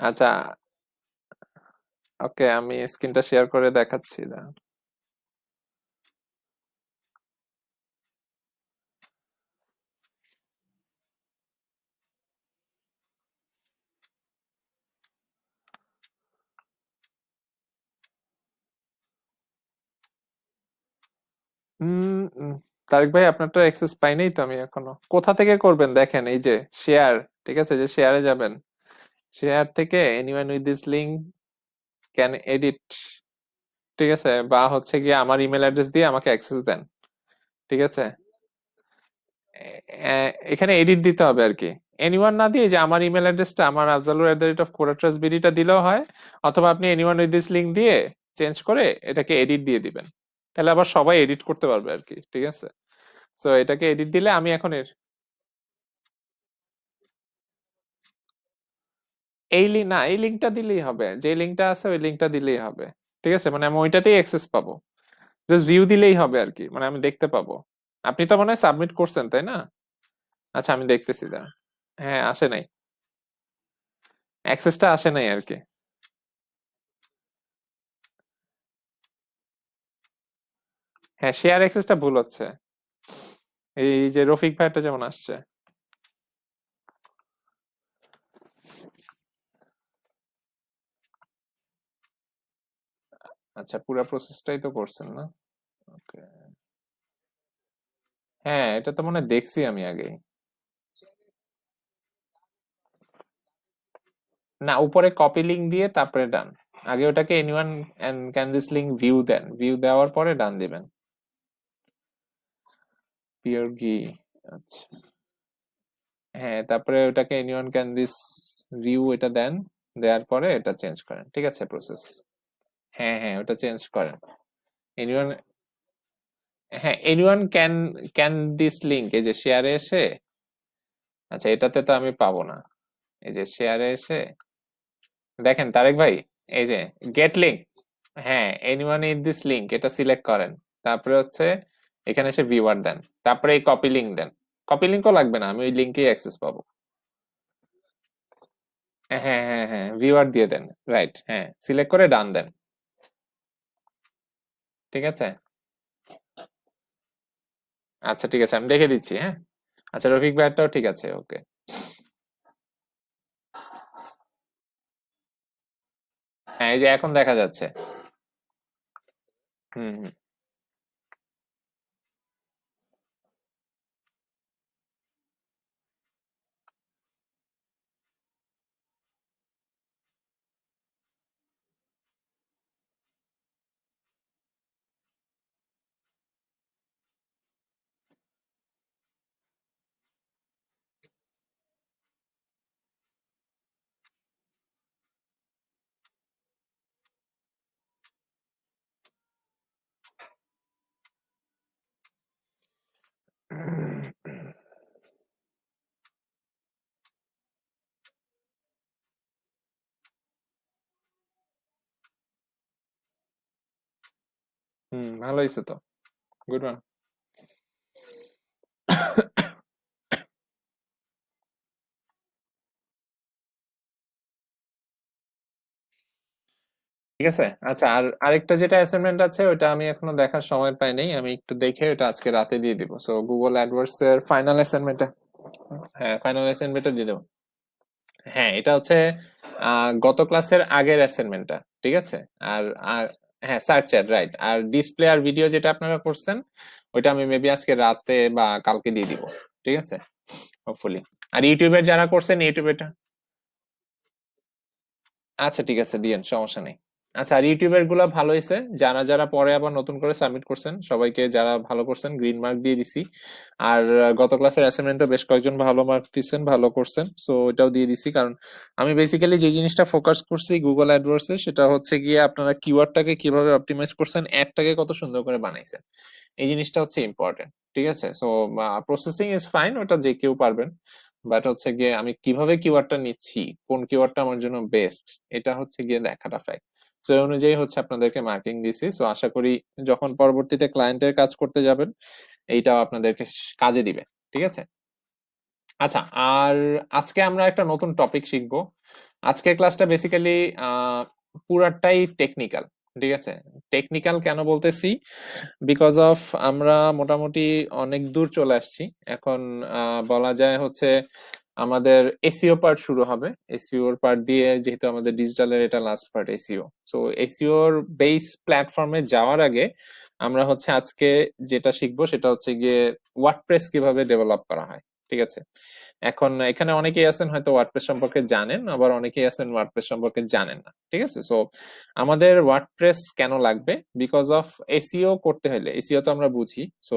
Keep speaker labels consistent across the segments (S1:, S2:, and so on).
S1: আচ্ছা ওকে, আমি স্ক্রিনটা শেয়ার করে দেখাচ্ছি, দাঁড়ান। তারেক ভাই আপনারটা অ্যাক্সেস পাই নাই তো আমি এখনও। কোথা থেকে করবেন? দেখেন, এই যে শেয়ার ঠিক আছে? যে শেয়ারে যাবেন। শেয়ার থেকে anyone with this link can edit ঠিক আছে? বা হচ্ছে গিয়ে আমার ইমেল অ্যাড্রেস দিয়ে আমাকে অ্যাক্সেস দেন, ঠিক আছে? এখানে এডিট দিতে হবে আর কি। এনিওয়ান না দিয়ে যে আমার ইমেল অ্যাড্রেসটা আমার Afzalur at the rate of কোরাট্রাস বিডিটা দিলেও হয়, অথবা আপনি এনিওয়ান উইথ দিস লিঙ্ক দিয়ে চেঞ্জ করে এটাকে এডিট দিয়ে দিবেন। তাহলে আবার সবাই এডিট করতে পারবে আর কি, ঠিক আছে? সো এটাকে এডিট দিলে আমি এখন এর এই লিঙ্ক না, এই লিঙ্কটা দিলেই হবে। যে লিঙ্কটা আছে, ওই লিঙ্কটা দিলেই হবে। ঠিক আছে? মানে আমি ওইটাতেই অ্যাক্সেস পাবো। জাস্ট ভিউ দিলেই হবে আর কি মানে আমি দেখতে পাবো। আপনি তো মনে হয় সাবমিট করছেন, তাই না? আচ্ছা আমি দেখতেছি, দাঁড়ান। হ্যাঁ আসে নাই। অ্যাক্সেসটা আসে নাই আর কি হ্যাঁ শেয়ার অ্যাক্সেসটা ভুল হচ্ছে। এই যে রফিক ভাইটা যেমন আসছে। আচ্ছা পুরো প্রসেসটাই তো করছেন না? ওকে হ্যাঁ এটা তো মনে দেখছি আমি আগে না, উপরে কপি লিংক দিয়ে তারপরে ডান আগে ওটাকে anyone can this link view then. View দেওয়ার পরে ডান দিবেন। পিওর গি আচ্ছা। হ্যাঁ তারপরে ওটাকে এনিওয়ান ক্যান দিস ভিউ এটা দেন। দেওয়ার পরে এটা চেঞ্জ করেন। ঠিক আছে প্রসেস হ্যাঁ হ্যাঁ ওটা চেঞ্জ করেন এনিওয়ান হ্যাঁ anyone can can this link এই যে শেয়ারে এসে আচ্ছা এটাতে তো আমি পাবো না। এই যে শেয়ারে এসে, দেখেন তারেক ভাই, এই যে গেট লিংক হ্যাঁ এনিওয়ান ইন দিস লিংক এটা সিলেক্ট করেন। তারপরে হচ্ছে, এখানে এসে ভিউয়ার দেন। তারপরে এই কপি লিংক দেন। কপি লিংকও লাগবে না, আমি ওই লিংকেই অ্যাক্সেস পাবো। হ্যাঁ হ্যাঁ হ্যাঁ ভিউয়ার দিয়ে দেন রাইট হ্যাঁ সিলেক্ট করে ডান দেন। ঠিক আছে? আচ্ছা ঠিক আছে, আমি দেখে দিচ্ছি হ্যাঁ? আচ্ছা রফিক ভাইয়ারটাও ঠিক আছে, ওকে। হ্যাঁ এই যে এখন দেখা যাচ্ছে। হুম হুম। হুম ভালো হয়েছে তো। গুড ওয়ান ঠিক আছে? আচ্ছা আর আরেকটা যেটা অ্যাসাইনমেন্ট আছে ওটা আমি এখনও দেখার সময় পাই নাই আমি একটু দেখে ওটা আজকে রাতে দিয়ে দিব। সো গুগল অ্যাডওয়ার্ডস এর ফাইনাল অ্যাসাইনমেন্টটা হ্যাঁ ফাইনাল অ্যাসাইনমেন্টটা দিয়ে দেবো। হ্যাঁ এটা হচ্ছে গত ক্লাসের আগের অ্যাসাইনমেন্টটা ঠিক আছে? আর হ্যাঁ সার্চ চ্যাট রাইট আর ডিসপ্লে আর ভিডিও যেটা আপনারা করছেন, ওইটা আমি মেবি আজকে রাতে বা কালকে দিয়ে দিব। ঠিক আছে? হোপফুলি আর ইউটিউবের যারা করছেন ইউটিউবেটা আচ্ছা ঠিক আছে দিয়েন সমস্যা নেই। আচ্ছা আর ইউটিউবেরগুলা ভালো হয়েছে যারা যারা পরে আবার নতুন করে সাবমিট করছেন, সবাইকে যারা ভালো করছেন গ্রিন মার্ক দিয়ে দিছি। আর গত ক্লাসের অ্যাসাইনমেন্টও বেশ কয়েকজন ভালো মার্ক দিচ্ছেন ভালো করছেন সো ওটাও দিয়ে দিছি। কারণ আমি বেসিক্যালি যে জিনিসটা ফোকাস করছি গুগল অ্যাডওয়ার্ডস সেটা হচ্ছে গিয়ে আপনারা কিওয়ার্ডটাকে কীভাবে অপটিমাইজ করছেন অ্যাডটাকে কত সুন্দর করে বানাইছেন। এই জিনিসটা হচ্ছে ইম্পর্টেন্ট ঠিক আছে? সো প্রসেসিং ইজ ফাইন ওটা যে কেউ পারবেন। বাট হচ্ছে গিয়ে আমি কীভাবে কিওয়ার্ডটা নিচ্ছি, কোন কিওয়ার্ডটা আমার জন্য বেস্ট এটা হচ্ছে গিয়ে দেখাটা ফ্যাক্ট এই অনুযায়ী হচ্ছে আপনাদেরকে মার্কিং দিছি। সো আশা করি যখন পরবর্তীতে ক্লায়েন্টের কাজ করতে যাবেন, এইটাও আপনাদেরকে কাজে দিবে। ঠিক আছে? আচ্ছা আর আজকে আমরা একটা নতুন টপিক শিখব। আজকের ক্লাসটা বেসিক্যালি পুরাটাই টেকনিক্যাল ঠিক আছে? টেকনিক্যাল কেন বলতেছি? বিকজ অফ আমরা মোটামুটি অনেক দূর চলে আসছি। এখন বলা যায় হচ্ছে আমাদের এসিও পার্ট শুরু হবে। এসিওর পার্ট দিয়ে যেহেতু আমাদের ডিজিটালের এটা লাস্ট পার্ট এসিও সো এসিওর বেস প্ল্যাটফর্মে যাওয়ার আগে আমরা হচ্ছে আজকে যেটা শিখব সেটা হচ্ছে গিয়ে ওয়ার্ডপ্রেস কীভাবে ডেভেলপ করা হয়, ঠিক আছে? এখন এখানে অনেকেই আছেন হয়তো ওয়ার্ডপ্রেস সম্পর্কে জানেন, আবার অনেকেই আছেন ওয়ার্ডপ্রেস সম্পর্কে জানেন না, ঠিক আছে? সো আমাদের ওয়ার্ডপ্রেস কেন লাগবে? বিকজ অফ এসিও করতে হলে এসিও তো আমরা বুঝি। সো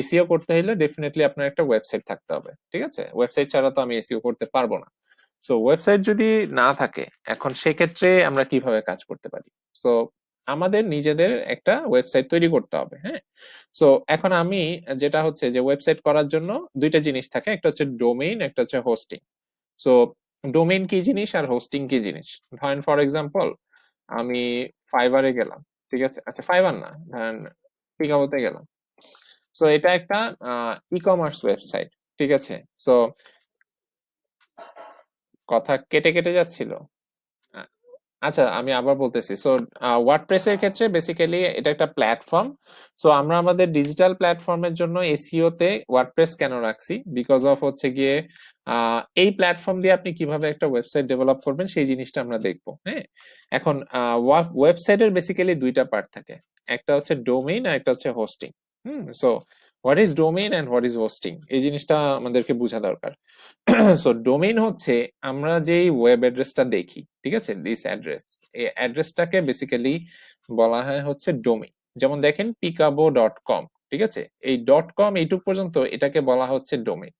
S1: এসিও করতে হলে ডেফিনেটলি আপনার একটা ওয়েবসাইট থাকতে হবে, ঠিক আছে? ওয়েবসাইট ছাড়া তো আমি এসিও করতে পারব না। সো ওয়েবসাইট যদি না থাকে, এখন সেক্ষেত্রে আমরা কীভাবে কাজ করতে পারি? সো আমাদের নিজেদের একটা ওয়েবসাইট তৈরি করতে হবে হ্যাঁ? সো এখন আমি যেটা হচ্ছে যে ওয়েবসাইট করার জন্য দুইটা জিনিস থাকে, একটা হচ্ছে ডোমেইন একটা হচ্ছে হোস্টিং সো ডোমেইন কি জিনিস আর হোস্টিং কি জিনিস? ধরেন ফর এক্সাম্পল আমি ফাইবারে গেলাম, ঠিক আছে? আচ্ছা ফাইবার না, ধরেন পিকাবোতে গেলাম। সো এটা একটা ই কমার্স ওয়েবসাইট ঠিক আছে? সো কথা কেটে কেটে যাচ্ছিল। আচ্ছা আমি আবার বলতেছি। সো ওয়ার্ডপ্রেস এর ক্ষেত্রে বেসিক্যালি এটা একটা প্ল্যাটফর্ম সো আমরা আমাদের ডিজিটাল প্ল্যাটফর্মের জন্য এসইও তে ওয়ার্ডপ্রেস কেন রাখছি? বিকজ অফ হচ্ছে গিয়ে এই প্ল্যাটফর্ম দিয়ে আপনি কীভাবে একটা ওয়েবসাইট ডেভেলপ করবেন, সেই জিনিসটা আমরা দেখব হ্যাঁ? এখন ওয়েবসাইটের বেসিক্যালি দুইটা পার্ট থাকে। একটা হচ্ছে ডোমেইন আর একটা হচ্ছে hosting hmm so what is domain and what is hosting এই জিনিসটা আমাদেরকে বোঝা দরকার। সো ডোমেইন হচ্ছে আমরা যেই ওয়েব অ্যাড্রেসটা দেখি, ঠিক আছে? দিস অ্যাড্রেস এই অ্যাড্রেসটাকে বেসিক্যালি বলা হয় হচ্ছে ডোমেইন যেমন দেখেন পিকাবো ডট কম ঠিক আছে? এই ডট কম এইটুক পর্যন্ত এটাকে বলা হচ্ছে ডোমেইন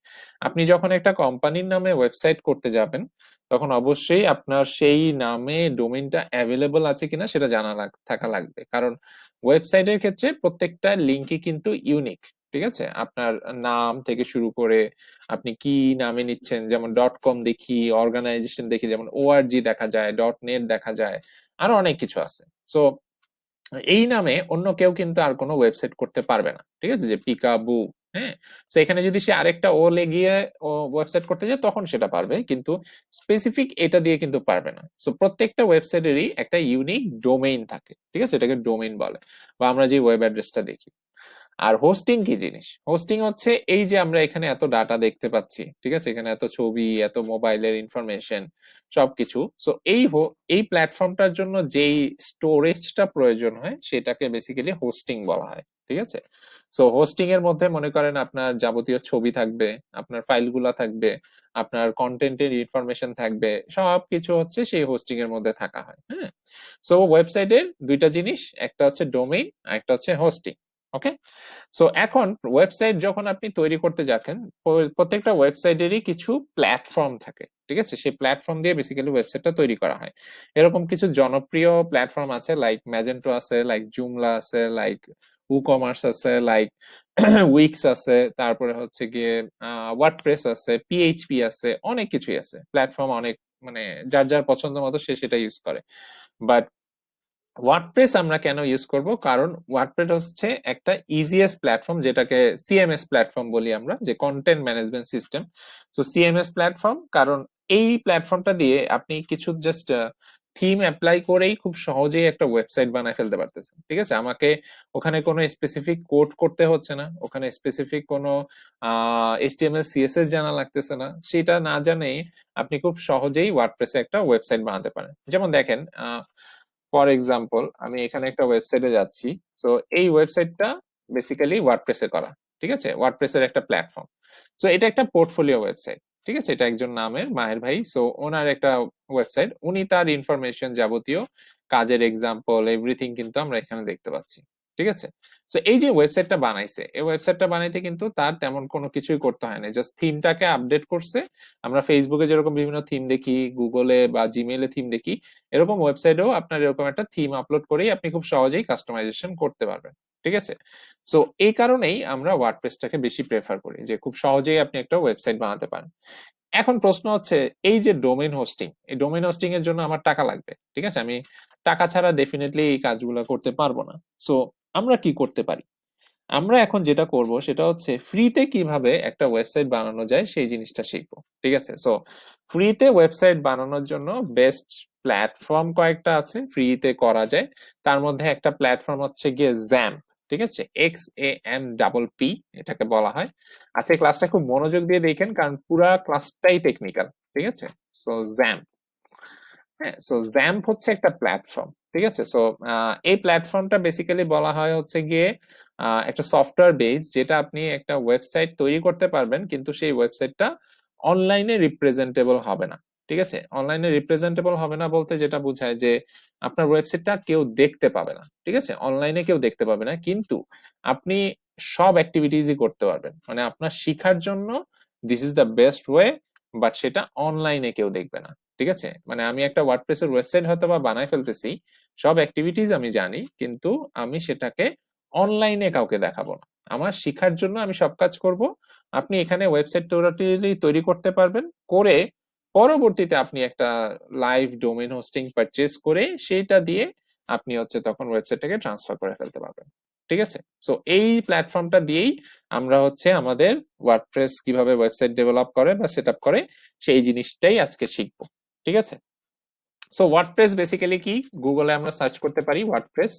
S1: আপনি যখন একটা কোম্পানির নামে ওয়েবসাইট করতে যাবেন, তখন অবশ্যই আপনার সেই নামে ডোমেইনটা অ্যাভেলেবল আছে কিনা সেটা জানা থাকা লাগবে। কারণ ওয়েবসাইটের ক্ষেত্রে প্রত্যেকটা লিঙ্কই কিন্তু ইউনিক ঠিক আছে? আপনার নাম থেকে শুরু করে আপনি কি নামে নিচ্ছেন, যেমন ডট কম দেখি অর্গানাইজেশন দেখি, যেমন ওআরজি দেখা যায় ডট নেট দেখা যায়, আরও অনেক কিছু আছে। সো এই নামে অন্য কেউ কিন্তু আর কোনো ওয়েবসাইট করতে পারবে না, ঠিক আছে? যে পিকাবু হ্যাঁ? তো এখানে যদি সে আরেকটা ও লেগিয়ে ওয়েবসাইট করতে যায়, তখন সেটা পারবে, কিন্তু স্পেসিফিক এটা দিয়ে কিন্তু পারবে না। সো প্রত্যেকটা ওয়েবসাইটেরই একটা ইউনিক ডোমেইন থাকে, ঠিক আছে? এটাকে ডোমেইন বলে। বা আমরা যে ওয়েব অ্যাড্রেসটা দেখি। আর হোস্টিং কি জিনিস? হোস্টিং হচ্ছে এই যে আমরা এখানে এত ডাটা দেখতে পাচ্ছি, ঠিক আছে? এখানে এত ছবি, এত মোবাইলের ইনফরমেশন সবকিছু। সো এই এই প্ল্যাটফর্মটার জন্য যেই স্টোরেজটা প্রয়োজন হয়, সেটাকে বেসিক্যালি হোস্টিং বলা হয়, ঠিক আছে? সো হোস্টিং এর মধ্যে মনে করেন আপনার যাবতীয় ছবি থাকবে, আপনার ফাইলগুলা থাকবে, আপনার কন্টেন্টের ইনফরমেশন থাকবে, সবকিছু হচ্ছে সেই হোস্টিং এর মধ্যে থাকা হয় হ্যাঁ? সো ওয়েবসাইটের দুইটা জিনিস, একটা হচ্ছে ডোমেইন আর একটা হচ্ছে হোস্টিং ওকে সো এখন ওয়েবসাইট যখন আপনি তৈরি করতে যাচ্ছেন প্রত্যেকটা ওয়েবসাইটেরই কিছু প্ল্যাটফর্ম থাকে, ঠিক আছে? সেই প্ল্যাটফর্ম দিয়ে বেসিক্যালি ওয়েবসাইটটা তৈরি করা হয়। এরকম কিছু জনপ্রিয় প্ল্যাটফর্ম আছে লাইক ম্যাজেন্টো আছে লাইক জুমলা আছে লাইক উ কমার্স আছে লাইক উইক্স আছে, তারপরে হচ্ছে গিয়ে ওয়ার্ডপ্রেস আছে পিএইচপি আছে, অনেক কিছুই আছে। প্ল্যাটফর্ম অনেক মানে যার যার পছন্দ মতো সে সেটা ইউজ করে। বাট ওয়ার্ডপ্রেস আমরা কেন ইউজ করব? কারণ ওয়ার্ডপ্রেস হচ্ছে একটা ইজিএস প্ল্যাটফর্ম যেটাকে সিএমএস প্ল্যাটফর্ম বলি আমরা, যে কন্টেন্ট ম্যানেজমেন্ট সিস্টেম তো সিএমএস প্ল্যাটফর্ম কারণ এই প্ল্যাটফর্মটা দিয়ে আপনি কিছু জাস্ট থিম অ্যাপ্লাই করেই খুব সহজেই একটা ওয়েবসাইট বানায় ফেলতে পারতেছেন, ঠিক আছে? আমাকে ওখানে কোনো স্পেসিফিক কোড করতে হচ্ছে না, ওখানে স্পেসিফিক কোনো এইচটিএমএল সিএসএস জানা লাগতেছে না, সেটা না জানেই আপনি খুব সহজেই ওয়ার্ডপ্রেসে একটা ওয়েবসাইট বানাতে পারেন। যেমন দেখেন ফর এক্সাম্পল আমি এখানে একটা ওয়েবসাইটে যাচ্ছি। সো এই ওয়েবসাইটটা বেসিক্যালি ওয়ার্ডপ্রেসে করা, ঠিক আছে? ওয়ার্ডপ্রেসের একটা প্ল্যাটফর্ম সো এটা একটা পোর্টফোলিও ওয়েবসাইট ঠিক আছে? এটা একজন নামের মাহের ভাই। সো ওনার একটা ওয়েবসাইট উনি তার ইনফরমেশন যাবতীয়, কাজের এক্সাম্পল এভরিথিং কিন্তু আমরা এখানে দেখতে পাচ্ছি। ঠিক আছে? তো এই যে ওয়েবসাইটটা বানাইছে, এই ওয়েবসাইটটা বানাইতে কিন্তু তার তেমন কোনো কিছুই করতে হয় না। জাস্ট থিমটাকে আপডেট করছে। আমরা ফেসবুকে যেরকম বিভিন্ন থিম দেখি গুগলে বা জিমেইলে থিম দেখি, এরকম ওয়েবসাইটেও আপনার এরকম একটা থিম আপলোড করেই আপনি খুব সহজেই কাস্টমাইজেশন করতে পারবেন। ঠিক আছে? সো এই কারণেই আমরা ওয়ার্ডপ্রেসটাকে বেশি প্রেফার করি, যে খুব সহজেই আপনি একটা ওয়েবসাইট বানাতে পারেন। এখন প্রশ্ন হচ্ছে, এই যে ডোমেইন হোস্টিং এই ডোমেইন হোস্টিং এর জন্য আমার টাকা লাগবে? ঠিক আছে? আমি টাকা ছাড়া ডেফিনেটলি এই কাজগুলো করতে পারব না। সো আমরা কি করতে পারি? আমরা এখন যেটা করব সেটা হচ্ছে ফ্রিতে কীভাবে একটা ওয়েবসাইট বানানো যায় সেই জিনিসটা শিখব, ঠিক আছে? সো ফ্রিতে ওয়েবসাইট বানানোর জন্য বেস্ট প্ল্যাটফর্ম কয়েকটা আছে ফ্রিতে করা যায়। তার মধ্যে একটা প্ল্যাটফর্ম হচ্ছে গিয়ে জ্যাম্প ঠিক আছে? X A M double P এটাকে বলা হয়। আজকে ক্লাসটা খুব মনোযোগ দিয়ে দেখেন কারণ পুরা ক্লাসটাই টেকনিক্যাল ঠিক আছে? সো জ্যাম্প হ্যাঁ? সো জ্যাম্প হচ্ছে একটা প্ল্যাটফর্ম ঠিক আছে? সো এই প্ল্যাটফর্মটা বেসিক্যালি বলা হয় হচ্ছে গিয়ে একটা সফটওয়্যার বেস যেটা আপনি একটা ওয়েবসাইট তৈরি করতে পারবেন, কিন্তু সেই ওয়েবসাইটটা অনলাইনে রিপ্রেজেন্টেবল হবে না। ঠিক আছে? অনলাইনে রিপ্রেজেন্টেবল হবে না বলতে যেটা বোঝায় যে আপনার ওয়েবসাইটটা কেউ দেখতে পাবে না। ঠিক আছে? অনলাইনে কেউ দেখতে পাবে না, কিন্তু আপনি সব অ্যাক্টিভিটিসই করতে পারবেন। মানে আপনার শিখার জন্য this is the best way but সেটা অনলাইনে কেউ দেখবে না। ঠিক আছে? মানে আমি একটা ওয়ার্ডপ্রেসের ওয়েবসাইট হয়তো বা বানায় ফেলতেছি সব অ্যাক্টিভিটিস আমি জানি, কিন্তু আমি সেটাকে অনলাইনে কাউকে দেখাবো না। আমার শিখার জন্য আমি সব কাজ করব। আপনি এখানে ওয়েবসাইট তৈরি করতে পারবেন। করে পরবর্তীতে আপনি একটা লাইভ ডোমেন হোস্টিং পারচেজ করে সেটা দিয়ে আপনি হচ্ছে তখন ওয়েবসাইটটাকে ট্রান্সফার করে ফেলতে পারবেন। ঠিক আছে? সো এই প্ল্যাটফর্মটা দিয়েই আমরা হচ্ছে আমাদের ওয়ার্ডপ্রেস কীভাবে ওয়েবসাইট ডেভেলপ করে বা সেট করে, সেই জিনিসটাই আজকে শিখব। ঠিক আছে? সো ওয়ার্ডপ্রেস বেসিক্যালি কি? গুগলে আমরা সার্চ করতে পারি ওয়ার্ডপ্রেস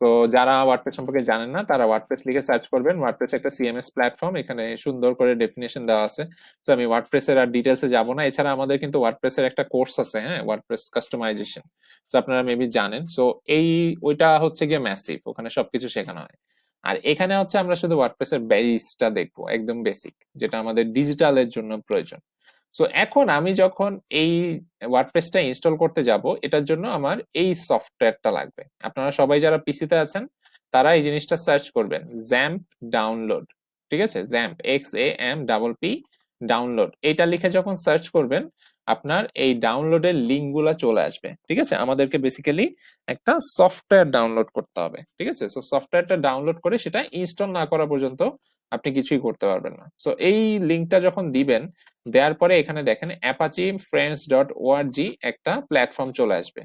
S1: তো যারা ওয়ার্ডপ্রেস সম্পর্কে জানেন না, তারা ওয়ার্ডপ্রেস লিখে সার্চ করবেন। ওয়ার্ডপ্রেস একটা সিএমএস প্ল্যাটফর্ম এখানে সুন্দর করে ডেফিনেশন দেওয়া আছে। তো আমি ওয়ার্ডপ্রেসের আর ডিটেলসে যাব না। এছাড়া আমাদের কিন্তু ওয়ার্ডপ্রেসের একটা কোর্স আছে হ্যাঁ ওয়ার্ডপ্রেস কাস্টমাইজেশন তো আপনারা মেবি জানেন। সো এই, ওইটা হচ্ছে গিয়ে ম্যাসিভ ওখানে সবকিছু শেখানো হয়। আর এখানে হচ্ছে আমরা শুধু ওয়ার্ডপ্রেসের বেসটা দেখব, একদম বেসিক যেটা আমাদের ডিজিটালের জন্য প্রয়োজন। সো এখন আমি যখন এই ওয়ার্ডপ্রেসটা ইনস্টল করতে যাব, এটার জন্য আমার এই সফটওয়্যারটা লাগবে। আপনারা সবাই যারা পিসিতে আছেন, তারা এই জিনিসটা সার্চ করবেন জ্যাম্প ডাউনলোড ঠিক আছে? XAMPP X A M double P download এটা লিখে যখন সার্চ করবেন আপনার এই ডাউনলোডের লিঙ্কগুলা চলে আসবে, ঠিক আছে? আমাদেরকে বেসিক্যালি একটা সফটওয়্যার ডাউনলোড করতে হবে, ঠিক আছে? সো সফটওয়্যারটা ডাউনলোড করে সেটা ইনস্টল না করা পর্যন্ত আপনি কিছুই করতে পারবেন না। সো এই লিঙ্কটা যখন দিবেন, দেওয়ার পরে এখানে দেখেন অ্যাপাচি ফ্রেন্ডস ডট ওআরজি একটা প্ল্যাটফর্ম চলে আসবে।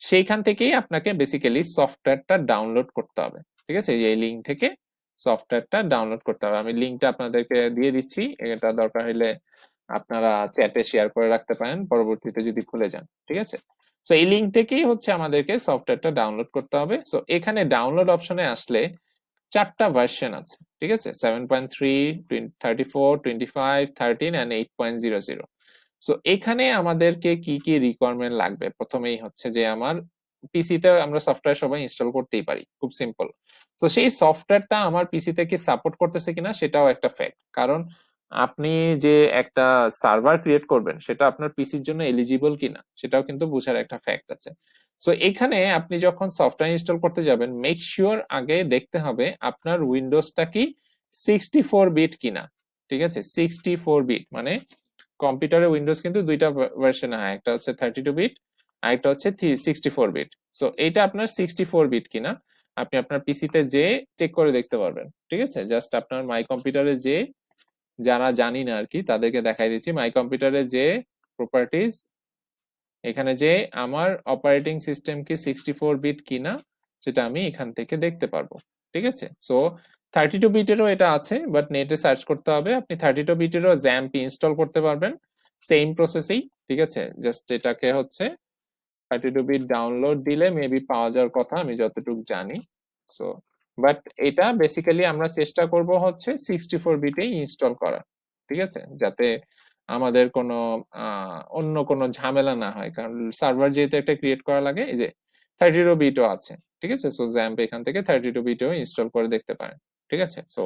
S1: সেইখান থেকেই আপনাকে বেসিক্যালি সফটওয়্যারটা ডাউনলোড করতে হবে, ঠিক আছে? এই লিঙ্ক থেকে সফটওয়্যারটা ডাউনলোড করতে হবে। আমি লিঙ্কটা আপনাদেরকে দিয়ে দিচ্ছি, এটা দরকার হলে আপনারা চ্যাটে শেয়ার করে রাখতে পারেন, পরবর্তীতে যদি খুলে যান, ঠিক আছে? সো এই লিঙ্ক থেকেই হচ্ছে আমাদেরকে সফটওয়্যারটা ডাউনলোড করতে হবে। সো এখানে ডাউনলোড অপশনে আসলে চারটা ভার্সন আছে, ঠিক আছে? Seven point three thirty four twenty five thirteen and eight point zero zero so এখানে আমাদেরকে কি কি রিকোয়ারমেন্ট লাগবে? প্রথমেই হচ্ছে যে আমার পিসিতে আমরা সফটওয়্যার সবাই ইনস্টল করতেই পারি, খুব সিম্পল তো সেই সফটওয়্যারটা আমার পিসিতে কি সাপোর্ট করতেছে কিনা, সেটাও একটা ফ্যাক্ট কারণ আপনি যে একটা সার্ভার ক্রিয়েট করবেন, সেটা আপনার পিসির জন্য এলিজিবল কিনা, সেটাও কিন্তু বোঝার একটা ফ্যাক্ট আছে। সো এখানে আপনি যখন সফটওয়্যার ইনস্টল করতে যাবেন মেক শিওর আগে দেখতে হবে আপনার উইন্ডোজটা কি সিক্সটি ফোর বিট কিনা, ঠিক আছে? সিক্সটি ফোর বিট মানে কম্পিউটারে উইন্ডোজ কিন্তু দুইটা ভার্সন হয়, একটা হচ্ছে থার্টি টু বিট আর একটা হচ্ছে সিক্সটি ফোর বিট সো এইটা আপনার সিক্সটি ফোর বিট কিনা, আপনি আপনার পিসিতে যে চেক করে দেখতে পারবেন, ঠিক আছে? জাস্ট আপনার মাই কম্পিউটারে যে যারা জানি না আর কি তাদেরকে দেখাই দিচ্ছি। মাই কম্পিউটারে যে প্রপার্টিজ এখানে যে আমার অপারেটিং সিস্টেম কি সিক্সটি ফোর বিট কিনা, সেটা আমি এখান থেকে দেখতে পারব। ঠিক আছে? সো থার্টি টু বিটেরও এটা আছে বাট নেটে সার্চ করতে হবে। আপনি থার্টি টু বিটেরও জ্যাম্প ইনস্টল করতে পারবেন। সেম প্রসেসেই ঠিক আছে? জাস্ট এটাকে হচ্ছে থার্টি টু বিট ডাউনলোড দিলে মেবি পাওয়া যাওয়ার কথা, আমি যতটুকু জানি। সো বাট এটা বেসিক্যালি আমরা চেষ্টা করব হচ্ছে সিক্সটি ফোর বিটেই ইনস্টল করা ঠিক আছে? যাতে আমাদের কোনো অন্য কোনো ঝামেলা না হয়। কারণ সার্ভার যেহেতু একটা ক্রিয়েট করা লাগে, এই যে থার্টি টু বিটও আছে, ঠিক আছে? সো জ্যাম্প এখান থেকে থার্টি টু বিটও ইনস্টল করে দেখতে পারেন, ঠিক আছে? সো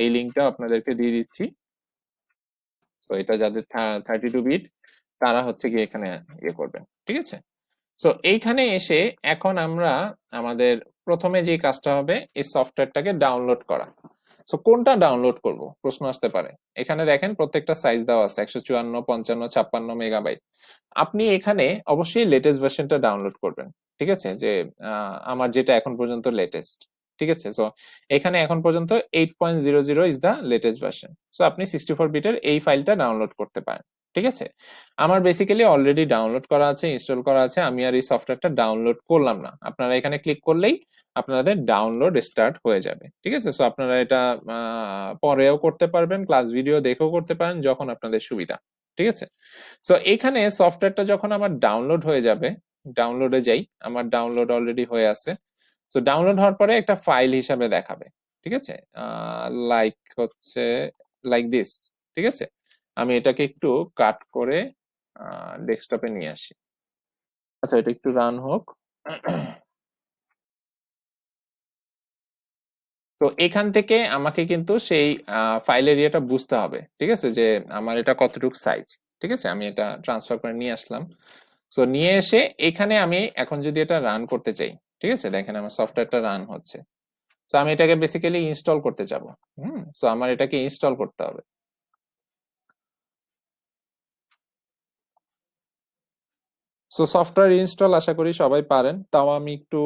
S1: এই লিঙ্কটা আপনাদেরকে দিয়ে দিচ্ছি। সো এটা যাদের থার্টি টু বিট তারা হচ্ছে গিয়ে এখানে ইয়ে করবেন, ঠিক আছে? সো এইখানে এসে এখন আমরা আমাদের প্রথমে যে কাজটা হবে, এই সফটওয়্যারটাকে ডাউনলোড করা। সো কোনটা ডাউনলোড করব? প্রশ্ন আসতে পারে। এখানে দেখেন প্রত্যেকটা সাইজ দেওয়া আছে, একশো চুয়ান্ন, পঞ্চান্ন, ছাপ্পান্ন মেগাবাইট আপনি এখানে অবশ্যই লেটেস্ট ভার্সনটা ডাউনলোড করবেন, ঠিক আছে? যে আমার যেটা এখন পর্যন্ত লেটেস্ট ঠিক আছে? সো এখানে এখন পর্যন্ত eight point zero zero is the latest version so আপনি সিক্সটি ফোর বিটের এই ফাইলটা ডাউনলোড করতে পারেন। ঠিক আছে? আমার বেসিক্যালি অলরেডি ডাউনলোড করা আছে ইনস্টল করা আছে, আমি আর এই সফটওয়্যারটা ডাউনলোড করলাম না। আপনারা এখানে ক্লিক করলেই আপনাদের ডাউনলোড স্টার্ট হয়ে যাবে। ঠিক আছে? সো আপনারা এটা পরেও করতে পারবেন ক্লাস ভিডিও দেখেও করতে পারেন, যখন আপনাদের সুবিধা। ঠিক আছে? সো এখানে সফটওয়্যারটা যখন আমার ডাউনলোড হয়ে যাবে ডাউনলোডে যাই, আমার ডাউনলোড অলরেডি হয়ে আছে। সো ডাউনলোড হওয়ার পরে একটা ফাইল হিসাবে দেখাবে। ঠিক আছে? লাইক হচ্ছে লাইক দিস ঠিক আছে? আমি এটাকে একটু কাট করে ডেস্কটপে নিয়ে আসি। আচ্ছা এটা একটু রান হোক। তো এখান থেকে আমাকে কিন্তু সেই ফাইল এরিয়াটা বুঝতে হবে, ঠিক আছে? যে আমার এটা কতটুকু সাইজ ঠিক আছে? আমি এটা ট্রান্সফার করে নিয়ে আসলাম। সো নিয়ে এসে এখানে আমি এখন যদি এটা রান করতে চাই, ঠিক আছে? দেখেন আমার সফটওয়্যারটা রান হচ্ছে। তো আমি এটাকে বেসিক্যালি ইনস্টল করতে যাব। হুম? সো আমার এটাকে ইনস্টল করতে হবে। সো সফটওয়্যার ইনস্টল আশা করি সবাই পারেন। তাও আমি একটু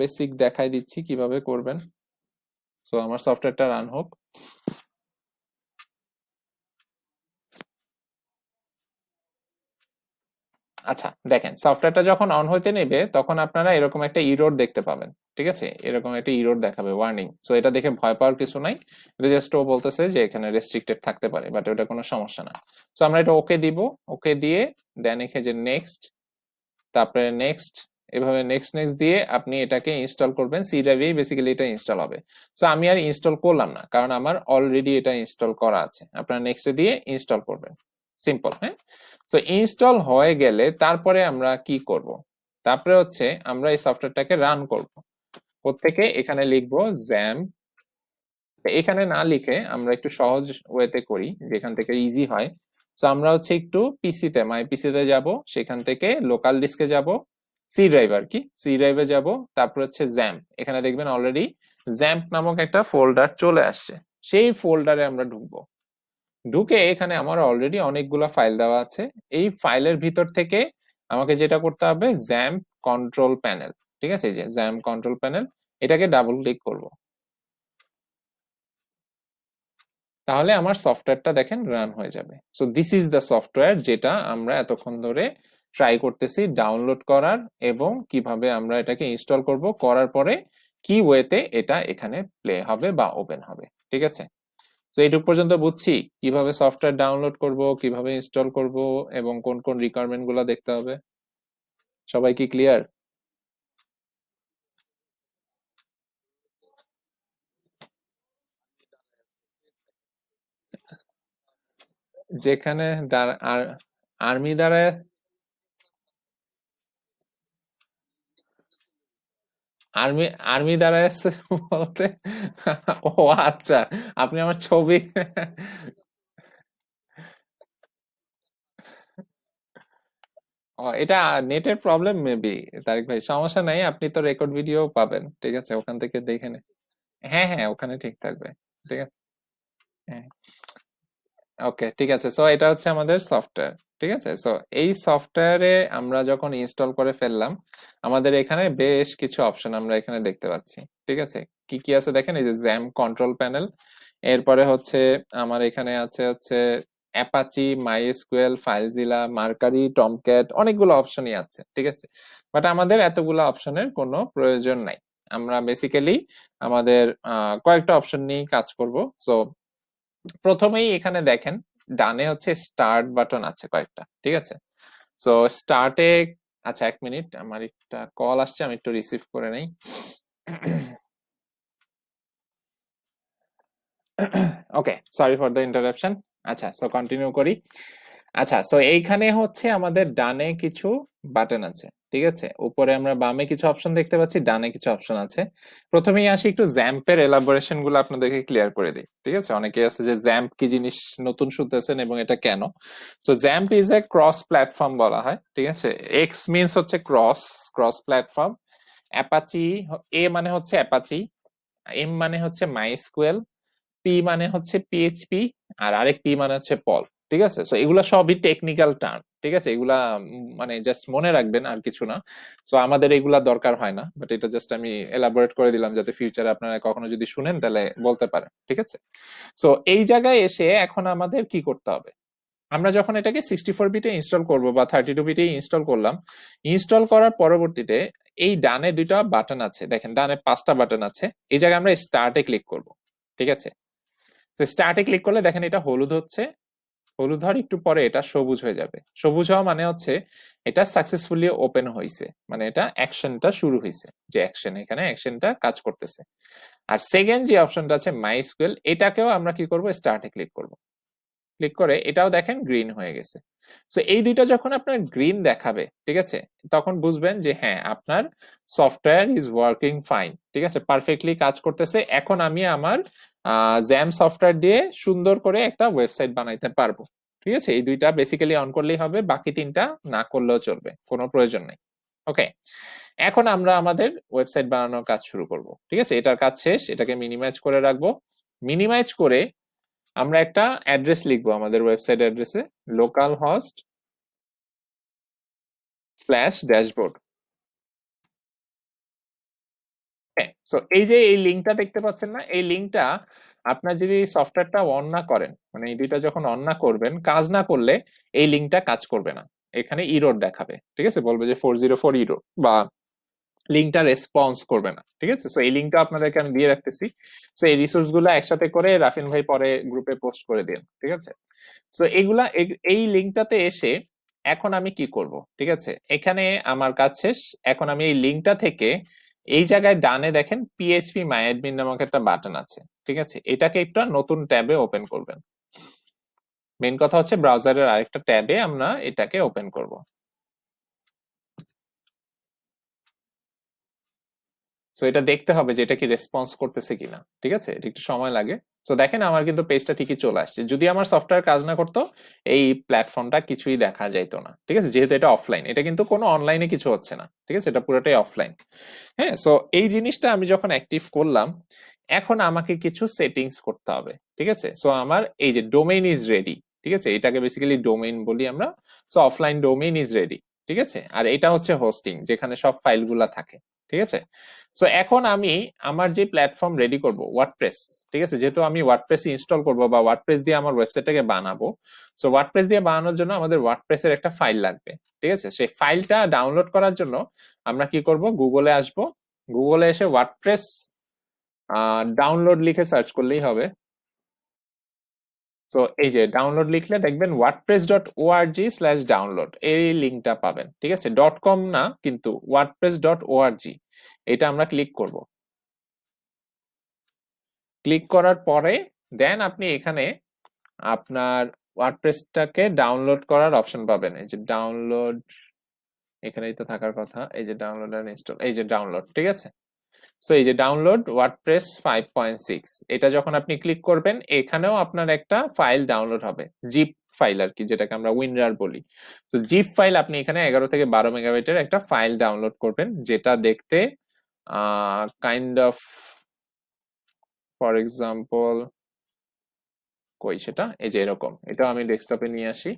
S1: বেসিক দেখাই দিচ্ছি কীভাবে করবেন। সো আমার সফটওয়্যারটা রান হোক। আচ্ছা দেখেন সফটওয়্যারটা যখন অন হইতে নেবে, তখন আপনারা এরকম একটা ইরোর দেখতে পাবেন। ঠিক আছে? এরকম একটা ইরোর দেখাবে ওয়ার্নিং সো এটা দেখে ভয় পাওয়ার কিছু নাই। এটা জাস্ট ও বলতেছে যে, এখানে রেস্ট্রিক্টেড থাকতে পারে বাট ওটা কোনো সমস্যা না। সো আমরা এটা ওকে দিব। ওকে দিয়ে দেন এখানে যে নেক্সট তারপরে নেক্সট এভাবে নেক্সট নেক্সট দিয়ে আপনি এটাকে ইনস্টল করবেন সি ড্রাইভেই বেসিক্যালি এটা ইনস্টল হবে। সো আমি আর ইনস্টল করলাম না, কারণ আমার অলরেডি এটা ইনস্টল করা আছে। আপনারা নেক্সটে দিয়ে ইনস্টল করবেন। সিম্পল হ্যাঁ? সো ইনস্টল হয়ে গেলে তারপরে আমরা কি করব? তারপরে হচ্ছে আমরা এই সফটওয়্যারটাকে রান করব। প্রত্যেকে এখানে লিখব জ্যাম এখানে না লিখে আমরা একটু সহজ ওয়েতে করি, যেখান থেকে ইজি হয়। সো আমরা হচ্ছে একটু পিসিতে মাই পিসিতে যাব, সেখান থেকে লোকাল ডিস্কে যাব সি ড্রাইভ আর কি? সি ড্রাইভে যাব, তারপর হচ্ছে জ্যাম্প এখানে দেখবেন অলরেডি জ্যাম্প নামক একটা ফোল্ডার চলে আসছে। সেই ফোল্ডারে আমরা ঢুকবো। ঢুকে এখানে আমার অলরেডি অনেকগুলো ফাইল দেওয়া আছে। এই ফাইলের ভিতর থেকে আমাকে যেটা করতে হবে জ্যাম্প কন্ট্রোল প্যানেল ঠিক আছে? যে জ্যাম্প কন্ট্রোল প্যানেল এটাকে ডাবল ক্লিক করব। তাহলে আমার সফটওয়্যারটা দেখেন রান হয়ে যাবে। So this is the software যেটা আমরা এতক্ষণ ধরে ট্রাই করতেছি ডাউনলোড করার এবং কীভাবে আমরা এটাকে ইনস্টল করব, করার পরে কি ওয়েতে এটা এখানে প্লে হবে বা ওপেন হবে, ঠিক আছে? তো এইটুকু পর্যন্ত বুঝছি কীভাবে সফটওয়্যার ডাউনলোড করব, কীভাবে ইনস্টল করব এবং কোন কোন রিকোয়ারমেন্টগুলো দেখতে হবে। সবাই কি ক্লিয়ার যেখানে আর্মি দ্বারা আর্মি আর্মি দ্বারা বলতে? ও আচ্ছা আপনি আমার ছবি এটা নেটের প্রবলেম মেবি তারিক ভাই, সমস্যা নাই, আপনি তো রেকর্ড ভিডিও পাবেন, ঠিক আছে, ওখান থেকে দেখে নে। হ্যাঁ হ্যাঁ ওখানে ঠিক থাকবে, ঠিক আছে। হ্যাঁ। ওকে ঠিক আছে। সো এটা হচ্ছে আমাদের সফটওয়্যার ঠিক আছে? সো এই সফটওয়্যারে আমরা যখন ইনস্টল করে ফেললাম, আমাদের এখানে বেশ কিছু অপশন আমরা এখানে দেখতে পাচ্ছি, ঠিক আছে? কি কি আছে দেখেন? এই যে জ্যাম কন্ট্রোল প্যানেল এরপরে হচ্ছে আমার এখানে আছে হচ্ছে Apache MySQL FileZilla Mercury Tomcat অনেকগুলো অপশনই আছে, ঠিক আছে? বাট আমাদের এতগুলো অপশনের কোনো প্রয়োজন নাই। আমরা বেসিক্যালি আমাদের কয়েকটা অপশন নিয়ে কাজ করব। সো প্রথমেই এখানে দেখেন, ডানে হচ্ছে স্টার্ট বাটন আছে কয়েকটা, ঠিক আছে? সো স্টার্টে আচ্ছা এক মিনিট, আমার একটা কল আসছে, আমি একটু রিসিভ করে নেই। Okay sorry for the interruption আচ্ছা সো কন্টিনিউ করি। আচ্ছা সো এইখানে হচ্ছে আমাদের ডানে কিছু বাটন আছে। ঠিক আছে? উপরে আমরা বামে কিছু অপশন দেখতে পাচ্ছি, ডানে কিছু অপশন আছে। প্রথমেই আসি একটু জ্যাম্পের এলাবোরেশনগুলো আপনাদেরকে ক্লিয়ার করে দিই, ঠিক আছে? অনেকে আছে যে জ্যাম্প কি জিনিস নতুন শুনতেছেন এবং এটা কেন? So XAMPP is a cross platform বলা হয়, ঠিক আছে? এক্স মিনস হচ্ছে cross cross platform Apache A মানে হচ্ছে অ্যাপাচি এম মানে হচ্ছে মাইস্কুয়েল পি মানে হচ্ছে পিএইচপি আর আরেক পি মানে হচ্ছে পল ঠিক আছে? সো এগুলা সবই টেকনিক্যাল টার্ম ঠিক আছে? এগুলা মানে জাস্ট মনে রাখবেন আর কিছু না। সো আমাদের এগুলা দরকার হয় না বাট এটা জাস্ট আমি এলাবোরেট করে দিলাম যাতে ফিউচারে আপনারা কখনো যদি শুনেন তাহলে বলতে পারেন, ঠিক আছে? সো এই জায়গায় এসে এখন আমাদের কি করতে হবে? আমরা যখন এটাকে সিক্সটি ফোর বিটে ইনস্টল করব বা থার্টি টু বিটে ইনস্টল করলাম ইনস্টল করার পরবর্তীতে এই ডানে দুইটা বাটন আছে। দেখেন, ডানে পাঁচটা বাটন আছে। এই জায়গায় আমরা স্টার্টে ক্লিক করব, ঠিক আছে? তো স্টার্টে ক্লিক করলে দেখেন এটা হলুদ হচ্ছে হলুদ হওয়ার একটু পরে এটা সবুজ হয়ে যাবে। সবুজ হওয়া মানে হচ্ছে এটা সাকসেসফুলি ওপেন হয়েছে মানে এটা অ্যাকশনটা শুরু হয়েছে যে অ্যাকশন এখানে অ্যাকশনটা কাজ করতেছে। আর সেকেন্ড যে অপশনটা আছে মাই স্কুয়েল এটাকেও আমরা কি করব? স্টার্টে ক্লিক করব। ক্লিক করে এটাও দেখেন গ্রিন হয়ে গেছে। সো এই দুইটা যখন আপনার গ্রিন দেখাবে, ঠিক আছে? তখন বুঝবেন যে হ্যাঁ আপনার সফটওয়্যার ইজ ওয়ার্কিং ফাইন ঠিক আছে? পারফেক্টলি কাজ করতেছে। এখন আমি আমার জ্যাম সফটওয়্যার দিয়ে সুন্দর করে একটা ওয়েবসাইট বানাইতে পারব। ঠিক আছে? এই দুইটা বেসিক্যালি অন করলেই হবে, বাকি তিনটা না করলেও চলবে, কোনো প্রয়োজন নেই। ওকে এখন আমরা আমাদের ওয়েবসাইট বানানোর কাজ শুরু করব। ঠিক আছে? এটার কাজ শেষ, এটাকে মিনিমাইজ করে রাখব। মিনিমাইজ করে আমরা একটা অ্যাড্রেস লিখব আমাদের ওয়েবসাইট অ্যাড্রেসে local host slash dashboard so এই যে এই লিঙ্কটা দেখতে পাচ্ছেন না, এই লিঙ্কটা আপনার যদি সফটওয়্যারটা অন না করেন মানে এই দুইটা যখন অন না করবেন, কাজ না করলে এই লিঙ্কটা কাজ করবে না। এখানে ইরোর দেখাবে, ঠিক আছে? বলবে যে ফোর জিরো ফোর ইরো বা লিঙ্কটা রেসপন্স করবে না, ঠিক আছে? সো এই লিঙ্কটা আপনাদেরকে আমি দিয়ে রাখতেছি। সো এই রিসোর্সগুলো একসাথে করে রাফিন ভাই পরে গ্রুপে পোস্ট করে দিন, ঠিক আছে? সো এগুলা এই লিঙ্কটাতে এসে এখন আমি কি করব, ঠিক আছে? এখানে আমার কাজ শেষ। এখন আমি এই লিঙ্কটা থেকে এই জায়গায় ডানে দেখেন পিএইচপি মাই অ্যাডমিন নামক একটা বাটন আছে, ঠিক আছে? এটাকে একটু নতুন ট্যাবে ওপেন করবেন। মেন কথা হচ্ছে ব্রাউজারের আরেকটা ট্যাবে আমরা এটাকে ওপেন করব। সো এটা দেখতে হবে যে এটা কি রেসপন্স করতেছে কিনা, ঠিক আছে? এটা একটু সময় লাগে। সো দেখেন আমার কিন্তু পেজটা ঠিকই চলে আসছে। যদি আমার সফটওয়্যার কাজ না করতো, এই প্ল্যাটফর্মটা কিছুই দেখা যাইতো না, ঠিক আছে? যেহেতু এটা অফলাইন এটা কিন্তু কোনো অনলাইনে কিছু হচ্ছে না, ঠিক আছে? এটা পুরোটাই অফলাইন হ্যাঁ? সো এই জিনিসটা আমি যখন অ্যাক্টিভ করলাম, এখন আমাকে কিছু সেটিংস করতে হবে, ঠিক আছে? সো আমার এই যে ডোমেইন ইজ রেডি ঠিক আছে? এটাকে বেসিক্যালি ডোমেইন বলি আমরা। So offline domain is ready ঠিক আছে? আর এটা হচ্ছে হোস্টিং যেখানে সব ফাইলগুলা থাকে, ঠিক আছে? সো এখন আমি আমার যে প্ল্যাটফর্ম রেডি করব ওয়ার্ডপ্রেস ঠিক আছে? যেহেতু আমি ওয়ার্ডপ্রেস ইনস্টল করব বা ওয়ার্ডপ্রেস দিয়ে আমার ওয়েবসাইটটাকে বানাবো সো ওয়ার্ডপ্রেস দিয়ে বানানোর জন্য আমাদের ওয়ার্ডপ্রেসের একটা ফাইল লাগবে, ঠিক আছে? সেই ফাইলটা ডাউনলোড করার জন্য আমরা কি করব? গুগলে আসব গুগলে এসে ওয়ার্ডপ্রেস ডাউনলোড লিখে সার্চ করলেই হবে। সো এই যে ডাউনলোড লিখলে দেখবেন WordPress dot org slash download এই লিঙ্কটা পাবেন, ঠিক আছে? ডট কম না, কিন্তু ওয়ার্ডপ্রেস ডট ওআরজি এটা আমরা ক্লিক করব। ক্লিক করার পরে দেন আপনি এখানে আপনার ওয়ার্ডপ্রেসটাকে ডাউনলোড করার অপশন পাবেন। এই যে ডাউনলোড এখানেই তো থাকার কথা, এই যে ডাউনলোড আর ইনস্টল এই যে ডাউনলোড ঠিক আছে? সো এই যে ডাউনলোড ওয়ার্ডপ্রেস 5.6 এটা যখন আপনি ক্লিক করবেন, এখানেও আপনার একটা ফাইল ডাউনলোড হবে জিপ ফাইল আর কি, যেটাকে আমরা উইনরার বলি। তো জিপ ফাইল আপনি এখানে এগারো থেকে বারো মেগাবাইটের একটা ফাইল ডাউনলোড করবেন, যেটা দেখতে কাইন্ড অফ ফর এক্সাম্পল কই সেটা? এই যে এরকম এটা আমি ডেস্কটপে নিয়ে আসি।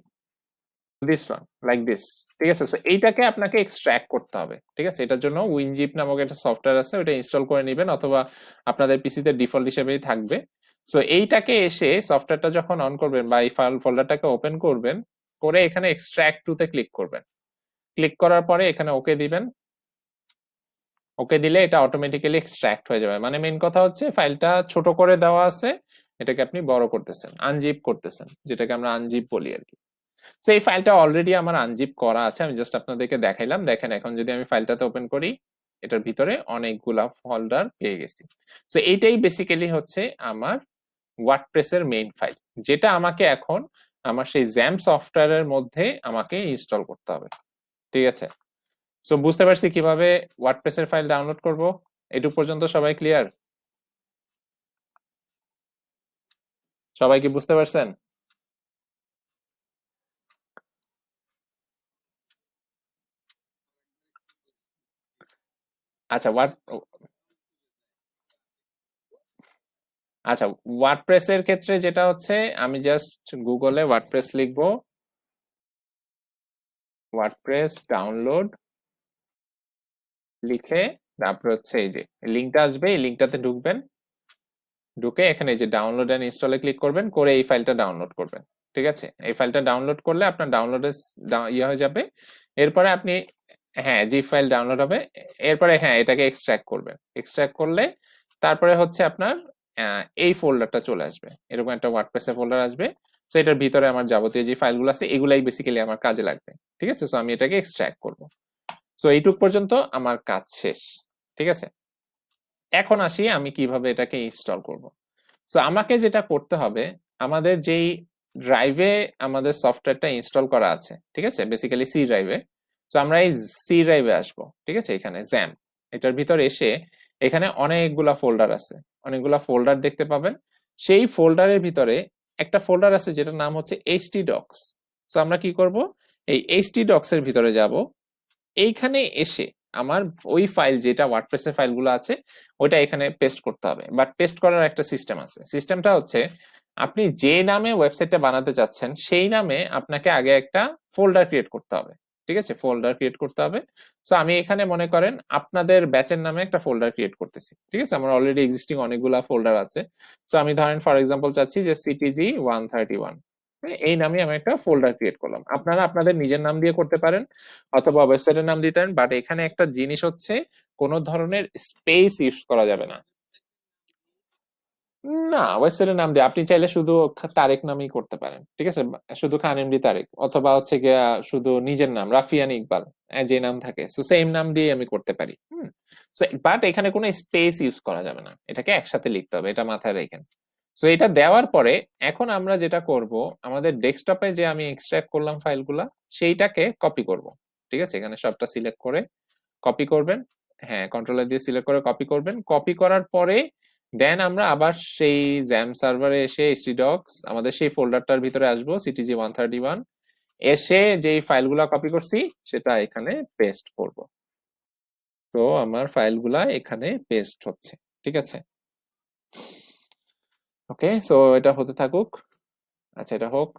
S1: দিস ওয়ান লাইক দিস ঠিক আছে? সো এইটাকে আপনাকে এক্সট্র্যাক্ট করতে হবে। ঠিক আছে? এটার জন্য উইনজিপ নামক একটা সফটওয়্যার আছে ওটা ইনস্টল করে নেবেন অথবা আপনাদের পিসিতে ডিফল্ট হিসেবেই থাকবে। সো এইটাকে এসে সফটওয়্যারটা যখন অন করবেন বা এই ফাইল ফোল্ডারটাকে ওপেন করবেন, করে এখানে এক্সট্র্যাক্ট টুতে ক্লিক করবেন। ক্লিক করার পরে এখানে ওকে দিবেন। ওকে দিলে এটা অটোমেটিক্যালি এক্সট্র্যাক্ট হয়ে যাবে। মানে মেন কথা হচ্ছে ফাইলটা ছোট করে দেওয়া আছে, এটাকে আপনি বড় করতেছেন আনজিপ করতেছেন, যেটাকে আমরা আনজিপ বলি আর কি। সো এই ফাইলটা অলরেডি আমার আনজিপ করা আছে, আমি জাস্ট আপনাদেরকে দেখাইলাম। দেখেন, এখন যদি আমি ফাইলটাতে ওপেন করি, এটার ভিতরে অনেকগুলা ফোল্ডার পেয়ে গেছি। সো এইটাই বেসিক্যালি হচ্ছে আমার ওয়ার্ডপ্রেসের মেইন ফাইল যেটা আমাকে এখন আমার সেই জ্যাম সফটওয়্যারের মধ্যে আমাকে ইনস্টল করতে হবে। ঠিক আছে? সো বুঝতে পারছি কীভাবে ওয়ার্ডপ্রেসের ফাইল ডাউনলোড করব? এটুক পর্যন্ত সবাই ক্লিয়ার সবাই কি বুঝতে পারছেন? আচ্ছা ওয়ার্ড আচ্ছা ওয়ার্ডপ্রেসের ক্ষেত্রে যেটা হচ্ছে, আমি জাস্ট গুগলে ওয়ার্ডপ্রেস লিখব। ওয়ার্ডপ্রেস ডাউনলোড লিখে, তারপর হচ্ছে এই যে লিঙ্কটা আসবে, এই লিঙ্কটাতে ঢুকবেন। ঢুকে এখানে যে ডাউনলোড এন্ড ইনস্টলে ক্লিক করবেন, করে এই ফাইলটা ডাউনলোড করবেন। ঠিক আছে? এই ফাইলটা ডাউনলোড করলে আপনার ডাউনলোডে ইয়ে হয়ে যাবে। এরপরে আপনি হ্যাঁ জিপ ফাইল ডাউনলোড হবে, এরপরে হ্যাঁ এটাকে এক্সট্র্যাক্ট করবেন এক্সট্র্যাক্ট করলে তারপরে হচ্ছে আপনার এই ফোল্ডারটা চলে আসবে। এরকম একটা ওয়ার্ডপ্রেসের ফোল্ডার আসবে। তো এটার ভিতরে আমার যাবতীয় যে ফাইলগুলো আছে, এগুলাই বেসিক্যালি আমার কাজে লাগবে। ঠিক আছে? সো আমি এটাকে এক্সট্রাক্ট করব। সো এইটুক পর্যন্ত আমার কাজ শেষ। ঠিক আছে? এখন আসি আমি কীভাবে এটাকে ইনস্টল করব। সো আমাকে যেটা করতে হবে, আমাদের যেই ড্রাইভে আমাদের সফটওয়্যারটা ইনস্টল করা আছে, ঠিক আছে? বেসিক্যালি সি ড্রাইভে তো আমরা এই সি ড্রাইভে আসব, ঠিক আছে? এখানে জ্যাম এটার ভিতর এসে এখানে অনেকগুলা ফোল্ডার আছে। অনেকগুলা ফোল্ডার দেখতে পাবেন। সেই ফোল্ডারের ভিতরে একটা ফোল্ডার আছে যেটার নাম হচ্ছে এইচটি ডক্স তো আমরা কি করব? এই এইচটি ডক্স এর ভিতরে যাব। এইখানে এসে আমার ওই ফাইল যেটা ওয়ার্ডপ্রেসের ফাইলগুলো আছে, ওইটা এখানে পেস্ট করতে হবে। বাট পেস্ট করার একটা সিস্টেম আছে। সিস্টেমটা হচ্ছে আপনি যে নামে ওয়েবসাইটটা বানাতে চাচ্ছেন, সেই নামে আপনাকে আগে একটা ফোল্ডার ক্রিয়েট করতে হবে। ঠিক আছে? ফোল্ডার ক্রিয়েট করতে হবে। সো আমি এখানে মনে করেন আপনাদের ব্যাচের নামে একটা ফোল্ডার ক্রিয়েট করতেছি। ঠিক আছে? আমার অলরেডি এক্সিস্টিং অনেকগুলা ফোল্ডার আছে। সো আমি ধরেন ফর এক্সাম্পল চাচ্ছি যে সিটিজি ওয়ান থার্টি ওয়ান এই নামে আমি একটা ফোল্ডার ক্রিয়েট করলাম। আপনারা আপনাদের নিজের নাম দিয়ে করতে পারেন অথবা ওয়েবসাইটের নাম দিতে পারেন বাট এখানে একটা জিনিস হচ্ছে কোনো ধরনের স্পেস ইউজ করা যাবে না। না ওয়েবসাইটের নাম দিয়ে। আপনি চাইলে শুধু তারেক নামেই করতে পারেন ঠিক আছে? শুধু খান এমডি তারেক অথবা হচ্ছে গিয়া শুধু নিজের নাম রাফিয়ান ইকবাল আহ, যে নাম থাকে। সো সেম নাম দিয়ে আমি করতে পারি হুম? বাট এখানে কোনো স্পেস ইউজ করা যাবে না। এটাকে একসাথে লিখতে হবে এটা মাথায় রেখেন। সো এটা দেওয়ার পরে এখন আমরা যেটা করব আমাদের ডেস্কটপে যে আমি এক্সট্রাক্ট করলাম ফাইলগুলা সেইটাকে কপি করব ঠিক আছে? এখানে সবটা সিলেক্ট করে কপি করবেন হ্যাঁ কন্ট্রোলার দিয়ে সিলেক্ট করে কপি করবেন। কপি করার পরে দেন আমরা আবার সেই জ্যাম সার্ভারে এসে ডক্স আমাদের সেই ফোল্ডারটার ভিতরে আসব সিটিজি ওয়ান থার্টি ওয়ান এসে যেই ফাইলগুলা কপি করছি, সেটা এখানে পেস্ট করব। তো আমার ফাইলগুলা এখানে পেস্ট হচ্ছে, ঠিক আছে? ওকে সো এটা হতে থাকুক। আচ্ছা এটা হোক।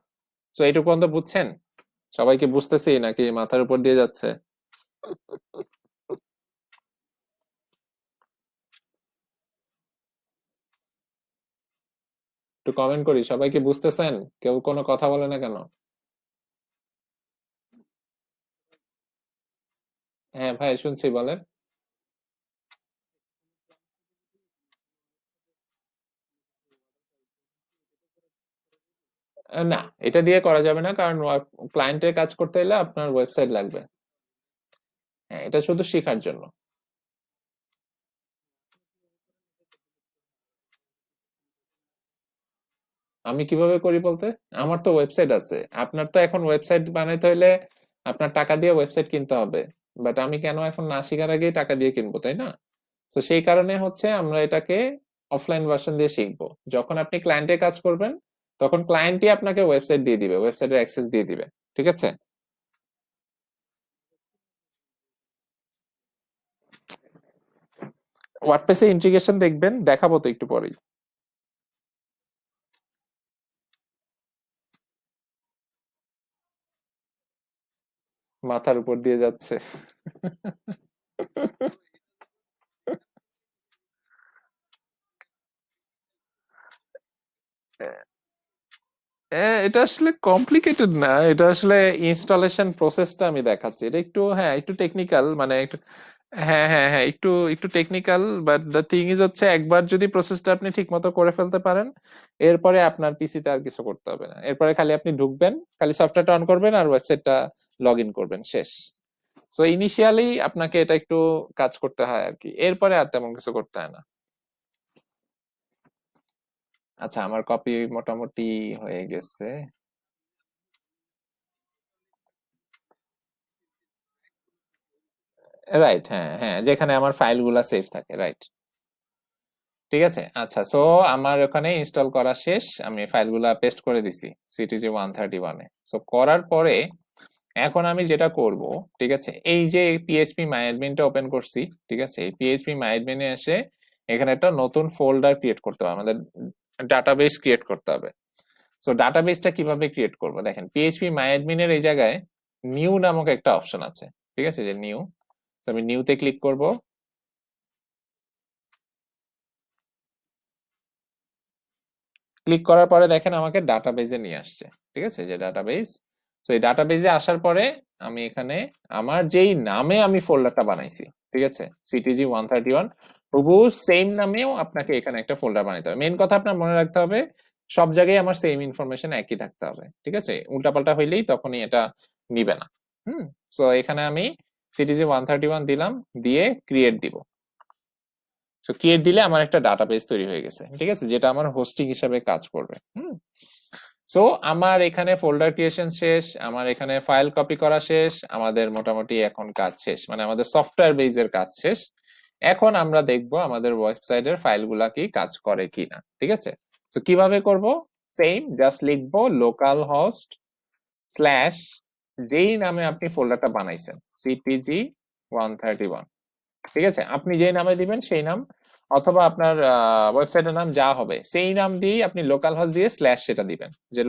S1: সো এইটুকু পর্যন্ত বুঝছেন? সবাইকে বুঝতেছি নাকি মাথার উপর দিয়ে যাচ্ছে? একটু কমেন্ট করি। সবাই কি বুঝতেছেন? কেউ কোনো কথা বলে না কেন? হ্যাঁ ভাই, শুনছি, বলেন। না, এটা দিয়ে করা যাবে না, কারণ ক্লায়েন্টের কাজ করতে হলে আপনার ওয়েবসাইট লাগবে। হ্যাঁ এটা শুধু শেখার জন্য। আমি কীভাবে করি বলতে? আমার তো ওয়েবসাইট আছে। আপনার তো এখন ওয়েবসাইট বানাইতে হইলে আপনার টাকা দিয়ে ওয়েবসাইট কিনতে হবে। বাট আমি কেন এখন না শেখার আগেই টাকা দিয়ে কিনবো, তাই না? তো সেই কারণে হচ্ছে আমরা এটাকে অফলাইন ভার্সন দিয়ে শিখব। যখন আপনি ক্লায়েন্টের কাজ করবেন, তখন ক্লায়েন্টই আপনাকে ওয়েবসাইট দিয়ে দিবে ওয়েবসাইটের অ্যাক্সেস দিয়ে দিবে। ঠিক আছে? ওয়ার্ডপ্রেসে ইন্টিগ্রেশন দেখবেন, দেখাবো তো একটু পরেই। মাথার উপর দিয়ে যাচ্ছে। এটা আসলে কমপ্লিকেটেড না। এটা আসলে ইনস্টলেশন প্রসেসটা আমি দেখাচ্ছি। এটা একটু হ্যাঁ একটু টেকনিক্যাল মানে একটু হ্যাঁ হ্যাঁ হ্যাঁ একটু একটু technical but the thing is হচ্ছে একবার যদি প্রসেসটা আপনি ঠিক মতো করে ফেলতে পারেন, এরপরে আপনার পিসিতে আর কিছু করতে হবে না। এরপরে খালি আপনি ঢুকবেন, খালি সফটওয়্যারটা অন করবেন আর ওয়েবসাইটটা লগ ইন করবেন, শেষ। সো ইনিশিয়ালি আপনাকে এটা একটু কাজ করতে হয় আর কি। এরপরে আর তেমন কিছু করতে হয় না। আচ্ছা আমার কপি মোটামুটি হয়ে গেছে। রাইট হ্যাঁ হ্যাঁ যেখানে আমার ফাইলগুলা সেভ থাকে রাইট ঠিক আছে? আচ্ছা সো আমার ওখানে ইনস্টল করা শেষ, আমি ফাইলগুলা পেস্ট করে দিছি সিটিজি ওয়ান থার্টি ওয়ানে সো করার পরে এখন আমি যেটা করব, ঠিক আছে, এই যে পিএইচপি মাইডমিনটা ওপেন করছি, ঠিক আছে, এই পিএইচপি মাইডমিনে এসে এখানে একটা নতুন ফোল্ডার ক্রিয়েট করতে হবে, আমাদের ডাটাবেস ক্রিয়েট করতে হবে। সো ডাটাবেসটা কীভাবে ক্রিয়েট করব? দেখেন পিএইচপি মাইডমিনের এই জায়গায় নিউ নামক একটা অপশন আছে, ঠিক আছে, যে নিউ আমি নিউতে ক্লিক করব। ক্লিক করার পরে দেখেন আমাকে ডাটাবেজে নিয়ে আসছে, ঠিক আছে? যে ডাটাবেজ তো এই ডাটাবেজে আসার পরে আমি এখানে আমার যেই নামে আমি ফোল্ডারটা বানাইছি, ঠিক আছে? সিটিজি ওয়ান থার্টি ওয়ান তবু সেম নামেও আপনাকে এখানে একটা ফোল্ডার বানাইতে হবে। মেন কথা আপনার মনে রাখতে হবে, সব জায়গায় আমার সেম ইনফরমেশন একই থাকতে হবে, ঠিক আছে? উল্টাপাল্টা হইলেই তখনই এটা নিবে না। হুম? তো এখানে আমি সিটিজি ওয়ান থার্টি ওয়ান দিলাম, দিয়ে ক্রিয়েট দিব। সো ক্রিয়েট দিলে আমার একটা ডাটাবেস তৈরি হয়ে গেছে, ঠিক আছে, যেটা আমার হোস্টিং হিসাবে কাজ করবে সো আমার এখানে ফোল্ডার ক্রিয়েশন শেষ, আমার এখানে ফাইল কপি করা শেষ, আমাদের মোটামুটি এখন কাজ শেষ মানে আমাদের সফটওয়্যার বেজের কাজ শেষ। এখন আমরা দেখব আমাদের ওয়েবসাইটের ফাইলগুলা কি কাজ করে কিনা, ঠিক আছে? তো কীভাবে করব? সেম জাস্ট লিখব লোকাল হোস্ট স্ল্যাশ যেই নামে আপনি ফোল্ডারটা বানাইছেন সিপিজি ওয়ান থার্টি ওয়ান ঠিক আছে? আপনি যেই নামে দিবেন সেই নাম, অথবা আপনার ওয়েবসাইটের নাম যা হবে, সেই নাম দিয়েই আপনি লোকাল হস দিয়ে স্ল্যাশ সেটা দিবেন, যে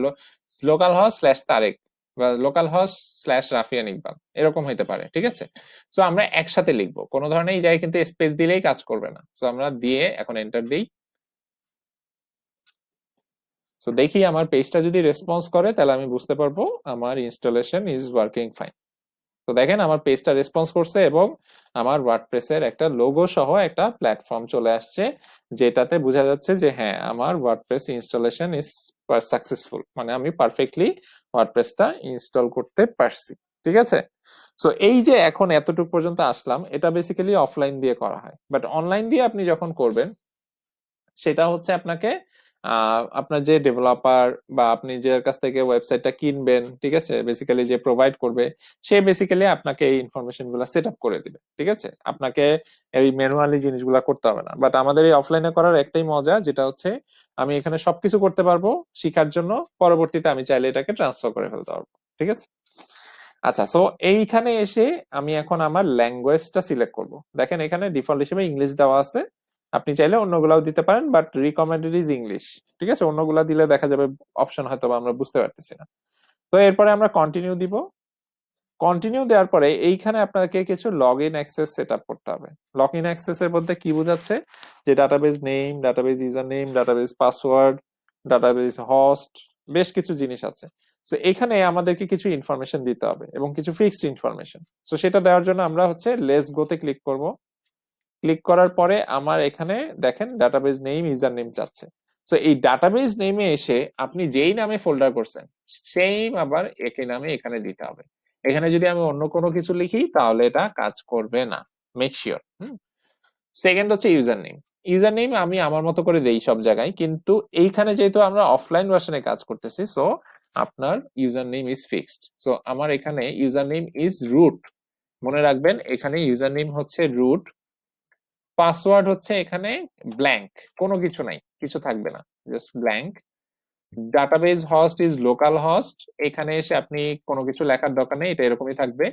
S1: লোকাল হস স্ল্যাশ তারেক বা লোকাল হস স্ল্যাশ রাফিয়ান ইকবাল, এরকম হইতে পারে, ঠিক আছে? তো আমরা একসাথে লিখব, কোনো ধরনের এই জায়গায় কিন্তু স্পেস দিলেই কাজ করবে না। তো আমরা দিয়ে এখন এন্টার দিই সো দেখি আমার পেজটা যদি রেসপন্স করে, তাহলে আমি বুঝতে পারব আমার ইনস্টলেশন ইজ ওয়ার্কিং ফাইন তো দেখেন আমার পেজটা রেসপন্স করছে এবং আমার ওয়ার্ডপ্রেসের একটা লোগো সহ একটা প্ল্যাটফর্ম চলে আসছে, যেটাতে বোঝা যাচ্ছে যে হ্যাঁ আমার ওয়ার্ডপ্রেস ইনস্টলেশন ইজ সাকসেসফুল মানে আমি পারফেক্টলি ওয়ার্ডপ্রেসটা ইনস্টল করতে পারছি। ঠিক আছে? সো এই যে এখন এতটুকু পর্যন্ত আসলাম, এটা বেসিক্যালি অফলাইন দিয়ে করা হয়। বাট অনলাইন দিয়ে আপনি যখন করবেন, সেটা হচ্ছে আপনাকে আপনার যে ডেভেলপার বা আপনি যে কাছ থেকে ওয়েবসাইটটা কিনবেন, ঠিক আছে? বেসিক্যালি যে প্রোভাইড করবে, সে বেসিক্যালি আপনাকে এই ইনফরমেশনগুলো সেট আপ করে দিবে, ঠিক আছে? আপনাকে এই ম্যানুয়ালি জিনিসগুলো করতে হবে না। বাট আমাদের এই অফলাইনে করার একটাই মজা, যেটা হচ্ছে আমি এখানে সবকিছু করতে পারব, শিখার জন্য, পরবর্তীতে আমি চাইলে এটাকে ট্রান্সফার করে ফেলতে পারব, ঠিক আছে? আচ্ছা সো এইখানে এসে আমি এখন আমার ল্যাঙ্গুয়েজটা সিলেক্ট করব। দেখেন এখানে ডিফল্ট হিসেবে ইংলিশ দেওয়া আছে। আপনি চাইলে অন্যগুলাও দিতে পারেন বাট রিকমেন্ডেড ইজ ইংলিশ ঠিক আছে? অন্যগুলা দিলে দেখা যাবে অপশন হয়তো আমরা বুঝতে পারতেছি না। তো এরপরে আমরা কন্টিনিউ দিব। কন্টিনিউ দেওয়ার পরে এইখানে আপনাকে কিছু log in access set up করতে হবে। লগ ইন অ্যাক্সেস এর মধ্যে কি বোঝাচ্ছে? যে database name database user name database password database host বেশ কিছু জিনিস আছে। তো এখানে আমাদেরকে কিছু ইনফরমেশন দিতে হবে এবং কিছু ফিক্সড ইনফরমেশন তো সেটা দেওয়ার জন্য আমরা হচ্ছে লেস গোতে ক্লিক করব। ক্লিক করার পরে আমার এখানে দেখেন ডাটাবেজ নেম ইউজার নেম চাচ্ছে তো এই ডাটাবেজ নেমে এসে আপনি যেই নামে ফোল্ডার করছেন সেম আবার একই নামে এখানে দিতে হবে। এখানে যদি আমি অন্য কোনো কিছু লিখি, তাহলে এটা কাজ করবে না। মেক শিওর সেকেন্ড হচ্ছে ইউজার নেম ইউজার নেম আমি আমার মতো করে দেই সব জায়গায়, কিন্তু এইখানে যেহেতু আমরা অফলাইন ভার্সনে কাজ করতেছি সো আপনার user name is fixed so আমার এখানে ইউজার নেম ইজ রুট মনে রাখবেন, এখানে ইউজার নেম হচ্ছে রুট পাসওয়ার্ড হচ্ছে এখানে ব্ল্যাঙ্ক কোনো কিছু নাই, কিছু থাকবে না just blank database host is localhost এখানে এসে আপনি কোনো কিছু লেখার দরকার নেই, এটা এরকমই থাকবে.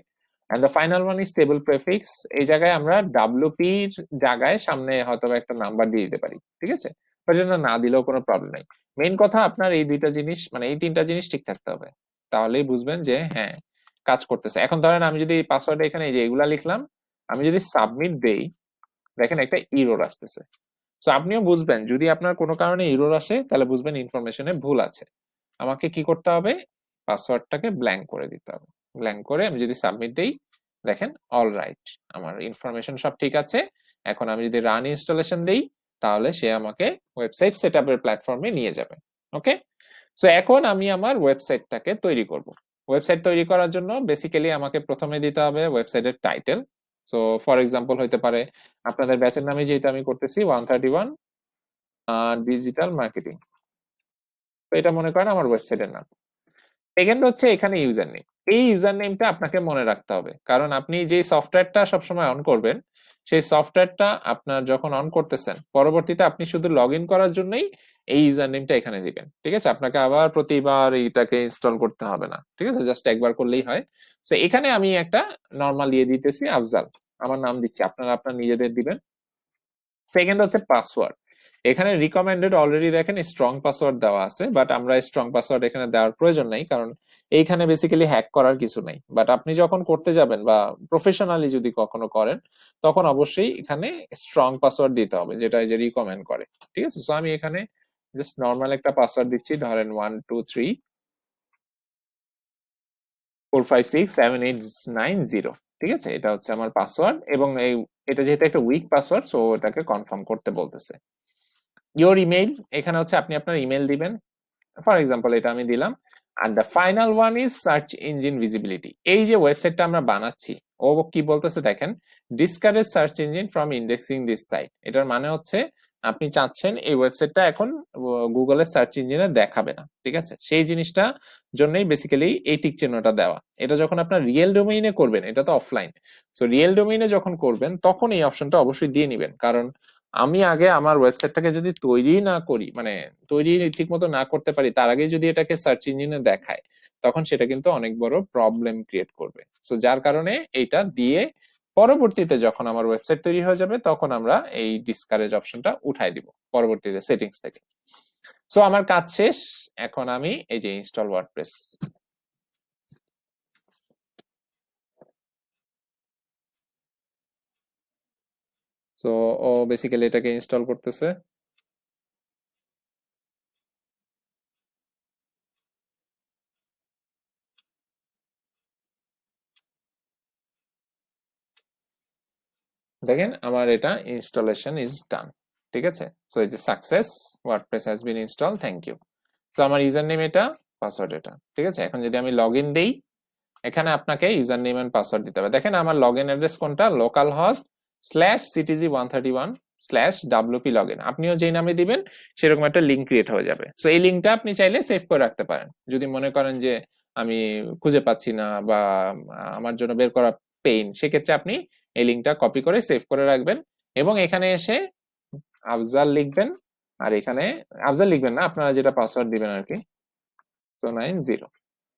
S1: And the final one is table prefix এই জায়গায় আমরা ডাব্লিউপির জায়গায় সামনে হয়তো একটা নাম্বার দিয়ে দিতে পারি, ঠিক আছে? ওই জন্য না দিলেও কোনো প্রবলেম নেই। মেইন কথা আপনার এই দুইটা জিনিস মানে এই তিনটা জিনিস ঠিক থাকতে হবে, তাহলেই বুঝবেন যে হ্যাঁ কাজ করতেছে। এখন ধরেন আমি যদি পাসওয়ার্ড এখানে এই যে এগুলা লিখলাম, আমি যদি সাবমিট দেই দেখেন একটা ইরোর আসতেছে। তো আপনিও বুঝবেন, যদি আপনার কোনো কারণে ইরোর আসে, তাহলে বুঝবেন ইনফরমেশনে ভুল আছে। আমাকে কি করতে হবে? পাসওয়ার্ডটাকে ব্ল্যাঙ্ক করে দিতে হবে। ব্ল্যাঙ্ক করে আমি যদি সাবমিট দেই, দেখেন অল রাইট আমার ইনফরমেশন সব ঠিক আছে। এখন আমি যদি রান ইনস্টলেশন দিই, তাহলে সে আমাকে ওয়েবসাইট সেট আপের প্ল্যাটফর্মে নিয়ে যাবে। ওকে সো এখন আমি আমার ওয়েবসাইটটাকে তৈরি করব। ওয়েবসাইট তৈরি করার জন্য বেসিক্যালি আমাকে প্রথমে দিতে হবে ওয়েবসাইটের টাইটেল সো ফর এক্সাম্পল হইতে পারে আপনাদের ব্যাচের নামে যেটা আমি করতেছি one thirty one digital marketing তো এটা মনে করেন আমার ওয়েবসাইটের নাম। সেকেন্ড হচ্ছে এখানে ইউজার নেম এই ইউজার নেমটা আপনাকে মনে রাখতে হবে। কারণ আপনি যে সফটওয়্যারটা সবসময় অন করবেন সেই সফটওয়্যারটা আপনার যখন অন করতেছেন, পরবর্তীতে আপনি শুধু লগ করার জন্যই এই ইউজার নেমটা এখানে দিবেন, ঠিক আছে? আপনাকে আবার প্রতিবার এইটাকে ইনস্টল করতে হবে না, ঠিক আছে? জাস্ট একবার করলেই হয়। তো এখানে আমি একটা নর্মাল ইয়ে দিতেছি, আফজাল। আমার নাম দিচ্ছি, আপনারা আপনার নিজেদের দিবেন। সেকেন্ড হচ্ছে পাসওয়ার্ড এখানে রিকমেন্ডেড অলরেডি দেখেন স্ট্রং পাসওয়ার্ড দেওয়া আছে বাট আমরা স্ট্রং পাসওয়ার্ড এখানে দেওয়ার প্রয়োজন নাই, কারণ এইখানে বেসিক্যালি হ্যাক করার কিছু নাই। বাট আপনি যখন করতে যাবেন বা প্রফেশনালি যদি কখনো করেন, তখন অবশ্যই এখানে স্ট্রং পাসওয়ার্ড দিতে হবে, যেটা যে রিকমেন্ড করে। ঠিক আছে? সো আমি এখানে জাস্ট নর্মাল একটা পাসওয়ার্ড দিচ্ছি, ধরেন one two three four five six seven eight nine zero ঠিক আছে? এটা হচ্ছে আমার পাসওয়ার্ড এবং এই, এটা যেহেতু একটা উইক পাসওয়ার্ড সো এটাকে কনফার্ম করতে বলতেছে। ইওর ইমেইল এখানে হচ্ছে আপনি আপনার ইমেল দিবেন। ফর এক্সাম্পল এটা আমি দিলাম। আর the final one is search engine visibility এই যে ওয়েবসাইটটা আমরা বানাচ্ছি, ও কি বলতেছে দেখেন discourage search engine from indexing this site এটার মানে হচ্ছে আপনি চাচ্ছেন এই ওয়েবসাইটটা এখন গুগলের সার্চ ইঞ্জিনে দেখাবে না, ঠিক আছে? সেই জিনিসটা জন্যই বেসিক্যালি এই টিক চিহ্নটা দেওয়া। এটা যখন আপনার রিয়েল ডোমেইনে করবেন, এটা তো অফলাইন সো রিয়েল ডোমেইনে যখন করবেন, তখন এই অপশনটা অবশ্যই দিয়ে নিবেন। কারণ আমি আগে আমার ওয়েবসাইটটাকে যদি তৈরি না করি মানে তৈরি ঠিক মতো না করতে পারি, তার আগে যদি এটাকে সার্চ ইঞ্জিনে দেখায়, তখন সেটা কিন্তু অনেক বড় প্রবলেম ক্রিয়েট করবে। সো যার কারণে এটা দিয়ে পরবর্তীতে যখন আমার ওয়েবসাইট তৈরি হয়ে যাবে, তখন আমরা এই ডিসকারেজ অপশনটা উঠাই দিব, পরবর্তীতে সেটিংস থেকে। সো আমার কাজ শেষ, এখন আমি এই যে ইনস্টল ওয়ার্ডপ্রেস সো ও বেসিক্যালি এটাকে ইনস্টল করতেছে। দেখেন, আমার এটা ইনস্টলেশন ইজ ডান ঠিক আছে? সো যে success WordPress has been install thank you so আমার ইউজার নেম এটা পাসওয়ার্ড এটা, ঠিক আছে? এখন যদি আমি লগ ইন দিই, এখানে আপনাকে ইউজার নেম এন্ড পাসওয়ার্ড দিতে হবে। দেখেন, আমার লগ ইন অ্যাড্রেস কোনটা? Localhost slash CTG one thirty one slash WP log in আপনিও যেই নামে দিবেন, সেরকম একটা লিঙ্ক ক্রিয়েট হয়ে যাবে। সো এই লিঙ্কটা আপনি চাইলে সেভ করে রাখতে পারেন। যদি মনে করেন যে আমি খুঁজে পাচ্ছি না বা আমার জন্য বের করা পেইন সেক্ষেত্রে আপনি এই লিঙ্কটা কপি করে সেভ করে রাখবেন এবং এখানে এসে আফজাল লিখবেন। আর এখানে, আফজাল লিখবেন না, আপনারা যেটা পাসওয়ার্ড দিবেন আর কি। তো নাইন জিরো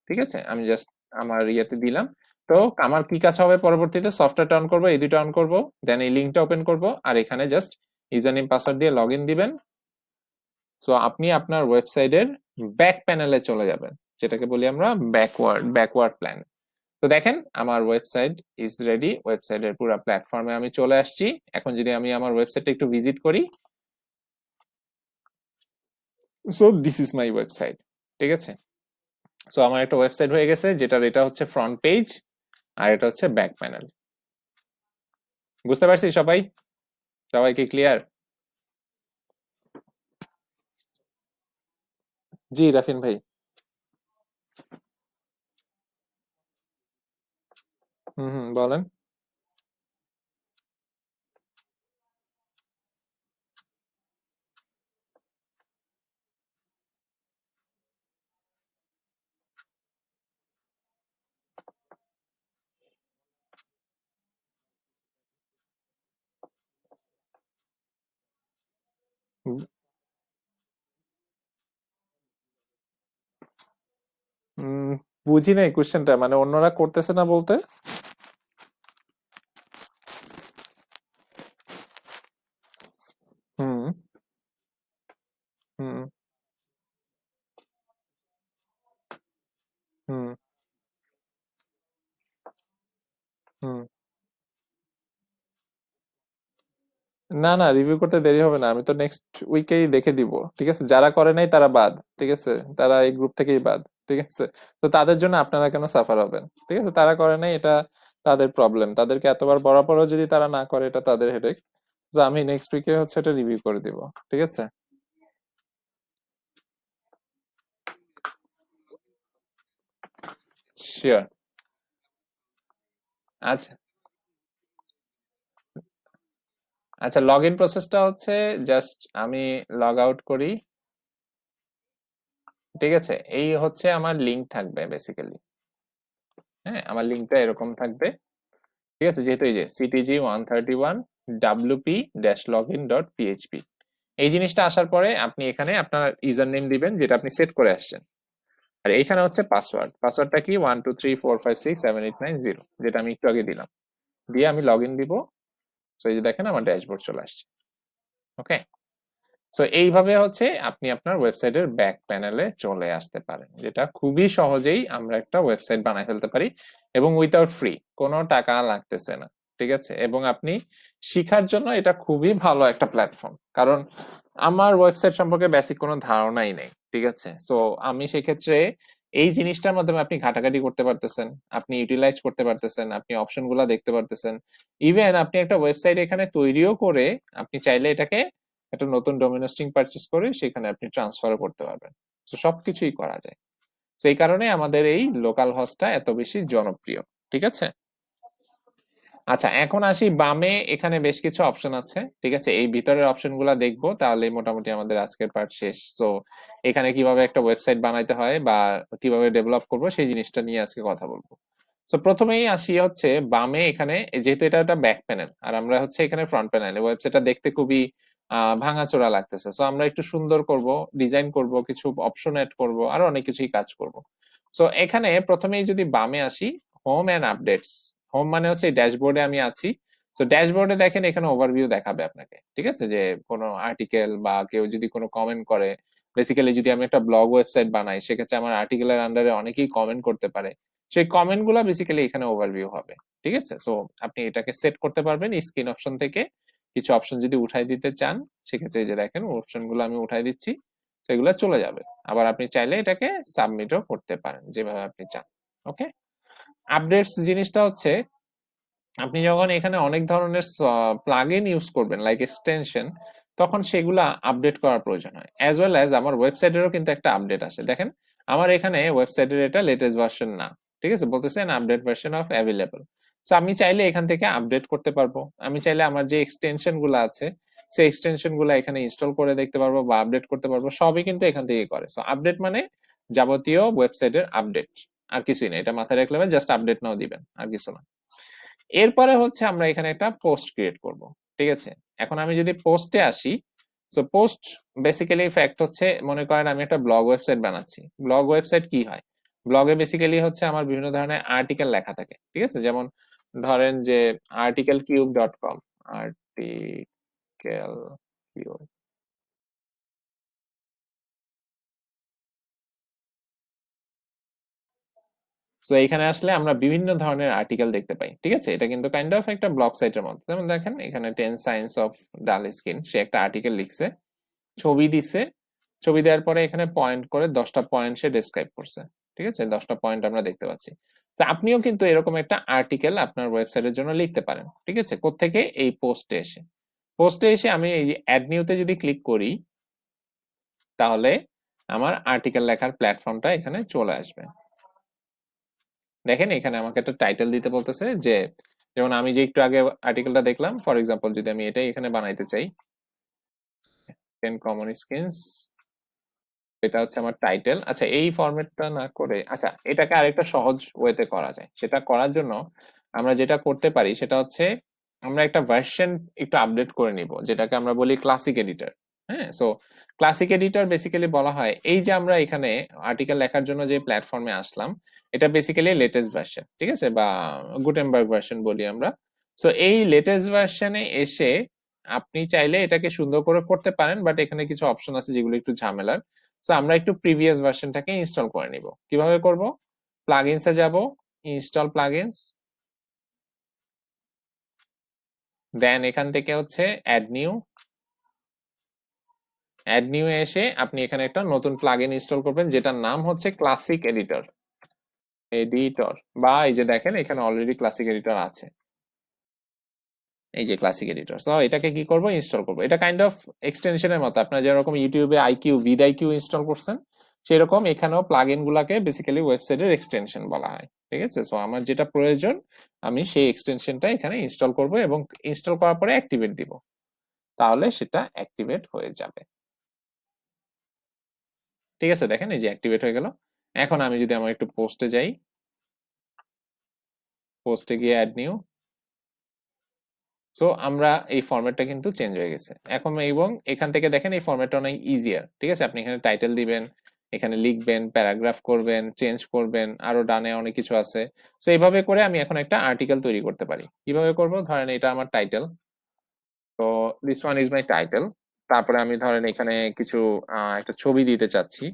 S1: ঠিক আছে? আমি জাস্ট আমার ইয়েতে দিলাম। তো আমার কি কাজ হবে পরবর্তীতে? সফটওয়্যারটা অন করব, এই দুটো অন করব দেন এই লিঙ্কটা ওপেন করব, আর এখানে জাস্ট ইউজার নেম পাসওয়ার্ড দিয়ে লগ দিবেন। সো আপনি আপনার ওয়েবসাইটের ব্যাক প্যানেলে চলে যাবেন, যেটাকে বলি আমরা ব্যাকওয়ার্ড ব্যাকওয়ার্ড প্ল্যান তো দেখেন, আমার ওয়েবসাইট ইজ রেডি ওয়েবসাইটের পুরো প্ল্যাটফর্মে আমি চলে আসছি। এখন যদি আমি আমার ওয়েবসাইটটা একটু ভিজিট করি so this is my website ঠিক আছে? সো আমার একটা ওয়েবসাইট হয়ে গেছে, যেটার এটা হচ্ছে ফ্রন্ট পেজ আর এটা হচ্ছে ব্যাক প্যানেল বুঝতে পারছি সবাই? সবাই কি ক্লিয়ার জি, রাফিন ভাই। হুম হুম, বলেন। বুঝি নাই কোশ্চেনটা মানে অন্যরা করতেছে না বলতে হুম হুম হুম হুম না না রিভিউ করতে দেরি হবে না। আমি তো নেক্সট উইকেই দেখে দিব, ঠিক আছে? যারা করে নাই তারা বাদ, ঠিক আছে? তারা এই গ্রুপ থেকেই বাদ, ঠিক আছে? তো তাদের জন্য আপনারা কেন সাফার হবেন? ঠিক আছে? তারা করে নাই, এটা তাদের প্রবলেম তাদেরকে এতবার বড় পরও যদি তারা না করে, এটা তাদের হেডেক তো আমি নেক্সট উইকে হচ্ছে এটা রিভিউ করে দিব, ঠিক আছে? শিওর আচ্ছা। আচ্ছা লগ ইন প্রসেসটা হচ্ছে জাস্ট আমি লগ আউট করি। ঠিক আছে? এই হচ্ছে আমার লিংক থাকবে বেসিক্যালি হ্যাঁ আমার লিংকটা এরকম থাকবে। ঠিক আছে? যেহেতু এই যে CTG one thirty one WP dash log in dot PHP এই জিনিসটা আসার পরে আপনি এখানে আপনার ইউজার নেম দিবেন, যেটা আপনি সেট করে আসছেন। আর এইখানে হচ্ছে পাসওয়ার্ড পাসওয়ার্ডটা কি? One two three four five six seven eight nine zero যেটা আমি একটু আগে দিলাম। দিয়ে আমি লগ ইন দিব। সো এই যে দেখেন আমার ড্যাশবোর্ড চলে আসছে। ওকে সো এইভাবে হচ্ছে আপনি আপনার ওয়েবসাইটের ব্যাক প্যানেলে চলে আসতে পারেন, যেটা খুবই সহজেই আমরা একটা ওয়েবসাইট বানাই ফেলতে পারি এবং উইথাউট ফ্রি কোনো টাকা লাগতেছে না, ঠিক আছে? এবং আপনি শিখার জন্য এটা খুবই ভালো একটা প্ল্যাটফর্ম কারণ আমার ওয়েবসাইট সম্পর্কে বেসিক কোনো ধারণাই নেই, ঠিক আছে? সো আমি সেক্ষেত্রে এই জিনিসটার মাধ্যমে আপনি ঘাটাঘাটি করতে পারতেছেন, আপনি ইউটিলাইজ করতে পারতেছেন, আপনি অপশনগুলা দেখতে পারতেছেন। ইভেন আপনি একটা ওয়েবসাইট এখানে তৈরিও করে আপনি চাইলে এটাকে একটা নতুন ডোমিনোস্টিং পারচেস করে সেখানে আপনি ট্রান্সফারও করতে পারবেন। তো সবকিছুই করা যায়। সেই কারণে আমাদের এই লোকাল হস্টটা এত বেশি জনপ্রিয়, ঠিক আছে? আচ্ছা এখন আসি বামে। এখানে বেশ কিছু অপশন আছে, ঠিক আছে? এই ভিতরের অপশনগুলা দেখব তাহলে মোটামুটি আমাদের আজকের পার্ট শেষ। সো এখানে কীভাবে একটা ওয়েবসাইট বানাইতে হয় বা কীভাবে ডেভেলপ করব, সেই জিনিসটা নিয়ে আজকে কথা বলব। তো প্রথমেই আসি হচ্ছে বামে এখানে, যেহেতু এটা একটা ব্যাক প্যানেল আর আমরা হচ্ছে এখানে ফ্রন্ট প্যানেল ওয়েবসাইটটা দেখতে খুবই আহ ভাঙাচোরা লাগতেছে। সো আমরা একটু সুন্দর করব ডিজাইন করব, কিছু অপশন এড করব, আর অনেক কিছুই কাজ করব। সো এখানে প্রথমেই যদি বামে আসি হোম এন্ড আপডেটস হোম মানে হচ্ছে ড্যাশবোর্ডে আমি আছি। তো ড্যাশবোর্ডে দেখেন এখানে ওভারভিউ দেখাবে আপনাকে, ঠিক আছে? যে কোনো আর্টিকেল বা কেউ যদি কোনো কমেন্ট করে বেসিক্যালি যদি আমি একটা ব্লগ ওয়েবসাইট বানাই, সেক্ষেত্রে আমার আর্টিকেলের আন্ডারে অনেকেই কমেন্ট করতে পারে। সেই কমেন্টগুলা বেসিক্যালি এখানে ওভারভিউ হবে, ঠিক আছে? সো আপনি এটাকে সেট করতে পারবেন স্ক্রিন অপশন থেকে। কিছু অপশন যদি উঠাই দিতে চান, সেক্ষেত্রে যে দেখেন অপশনগুলো আমি উঠাই দিচ্ছি, সেগুলো চলে যাবে। আবার আপনি চাইলে এটাকে সাবমিটও করতে পারেন, যেভাবে আপনি চান ওকে আপডেটস জিনিসটা হচ্ছে, আপনি যখন এখানে অনেক ধরনের প্লাগইন ইউজ করবেন লাইক এক্সটেনশন তখন সেগুলা আপডেট করার প্রয়োজন হয়। অ্যাজ ওয়েল অ্যাজ আমার ওয়েবসাইটেরও কিন্তু একটা আপডেট আসে। দেখেন, আমার এখানে ওয়েবসাইটের এটা লেটেস্ট ভার্সন না। ঠিক আছে? বলতেছেন update version of available so আমি চাইলে এখান থেকে আপডেট করতে পারব। আমি চাইলে আমার যে এক্সটেনশনগুলো আছে, সেই এক্সটেনশনগুলো এখানে ইনস্টল করে দেখতে পারব বা আপডেট করতে পারব। সবই কিন্তু এখান থেকে করে। সো আপডেট মানে যাবতীয় ওয়েবসাইটের আপডেট আর কিছুই না এটা মাথায় রাখলে জাস্ট আপডেট নাও দিবেন, আর কিছু না। এরপরে হচ্ছে আমরা এখানে একটা পোস্ট ক্রিয়েট করব, ঠিক আছে? এখন আমি যদি পোস্টে আসি সো পোস্ট বেসিক্যালি ফ্যাক্ট হচ্ছে, মনে করেন আমি একটা ব্লগ ওয়েবসাইট বানাচ্ছি। ব্লগ ওয়েবসাইট কি হয়? ব্লগে বেসিক্যালি হচ্ছে আমার বিভিন্ন ধরনের আর্টিকেল লেখা থাকে, ঠিক আছে? যেমন ধরেন যে article cube dot com article cube তো এখানে আসলে আমরা বিভিন্ন ধরনের আর্টিকেল দেখতে পাই, ঠিক আছে? এটা কিন্তু কাইন্ড অফ একটা ব্লগ সাইটের মতো যেমন দেখেন, এখানে ten science of dull skin সে একটা আর্টিকেল লিখছে, ছবি দিছে, ছবি দেওয়ার পরে এখানে পয়েন্ট করে দশটা পয়েন্ট সে ডিসক্রাইব করছে, ঠিক আছে? দশটা পয়েন্ট আমরা দেখতে পাচ্ছি। তো আপনিও কিন্তু এরকম একটা আর্টিকেল আপনার ওয়েবসাইটের জন্য লিখতে পারেন, ঠিক আছে? কোথেকে এই পোস্টে এসে। পোস্টে এসে আমি এই অ্যাড নিউতে যদি ক্লিক করি, তাহলে আমার আর্টিকেল লেখার প্ল্যাটফর্মটা এখানে চলে আসবে। দেখেন এখানে আমাকে একটা টাইটেল দিতে বলতেছে যে, যেমন আমি যে একটু আগে আর্টিকেলটা দেখলাম ফর এক্সাম্পল যদি আমি এটাই এখানে বানাইতে চাই টেন কমন স্কিনস এটা হচ্ছে আমার টাইটেল আচ্ছা এই ফরম্যাটটা না করে আচ্ছা এটাকে আরেকটা সহজ ওয়েতে করা যায়। সেটা করার জন্য আমরা যেটা করতে পারি, সেটা হচ্ছে আমরা একটা ভার্সন একটু আপডেট করে নিব, যেটাকে আমরা বলি ক্লাসিক এডিটর হ্যাঁ সো ক্লাসিক এডিটর বেসিক্যালি বলা হয়, এই যে আমরা এখানে আর্টিকেল লেখার জন্য যে প্ল্যাটফর্মে আসলাম, এটা বেসিক্যালি লেটেস্ট ভার্সন ঠিক আছে? বা গুটেনবার্গ ভার্সন বলি আমরা। সো এই লেটেস্ট ভার্সনে এসে আপনি চাইলে এটাকে সুন্দর করে করতে পারেন বাট এখানে কিছু অপশন আছে যেগুলো একটু ঝামেলার। সো আমরা একটু প্রিভিয়াস ভার্সনটাকে ইনস্টল করে নিব। কীভাবে করব? প্লাগইনসে যাব ইনস্টল প্লাগইনস দেন এখান থেকে হচ্ছে অ্যাড নিউ অ্যাড নিউ এসে আপনি এখানে একটা নতুন প্লাগইন ইনস্টল করবেন, যেটার নাম হচ্ছে ক্লাসিক এডিটর এডিটর বা এই যে দেখেন, এখানে অলরেডি ক্লাসিক এডিটর আছে। এই যে ক্লাসিক এডিটর সো এটাকে কি করব? ইনস্টল করব। এটা কাইন্ড অফ এক্সটেনশনের মতো। আপনারা যেরকম ইউটিউবে আইকিউ ভিড আইকিউ ইনস্টল করছেন, সেরকম এখানেও প্লাগইন গুলাকে বেসিক্যালি ওয়েবসাইটের এক্সটেনশন বলা হয়। ঠিক আছে? সো আমার যেটা প্রয়োজন, আমি সেই এক্সটেনশনটা এখানে ইনস্টল করব এবং ইনস্টল করার পরে অ্যাক্টিভেট দিব। তাহলে সেটা অ্যাক্টিভেট হয়ে যাবে। ঠিক আছে, দেখেন এই যে অ্যাক্টিভেট হয়ে গেল। এখন আমি যদি আমার একটু পোস্টে যাই পোস্টে গিয়ে অ্যাড নিউ সো আমরা এই ফরম্যাটটা কিন্তু চেঞ্জ হয়ে গেছে। এখন এবং এখান থেকে দেখেন এই ফরম্যাটটা অনেক ইজিয়ার ঠিক আছে? আপনি এখানে টাইটেল দিবেন, এখানে লিখবেন প্যারাগ্রাফ করবেন চেঞ্জ করবেন, আরও ডানে অনেক কিছু আছে। সো এইভাবে করে আমি এখন একটা আর্টিকেল তৈরি করতে পারি। কীভাবে করব? ধরেন এটা আমার টাইটেল তো this one is my title তারপরে আমি ধরেন এখানে কিছু একটা ছবি দিতে চাচ্ছি।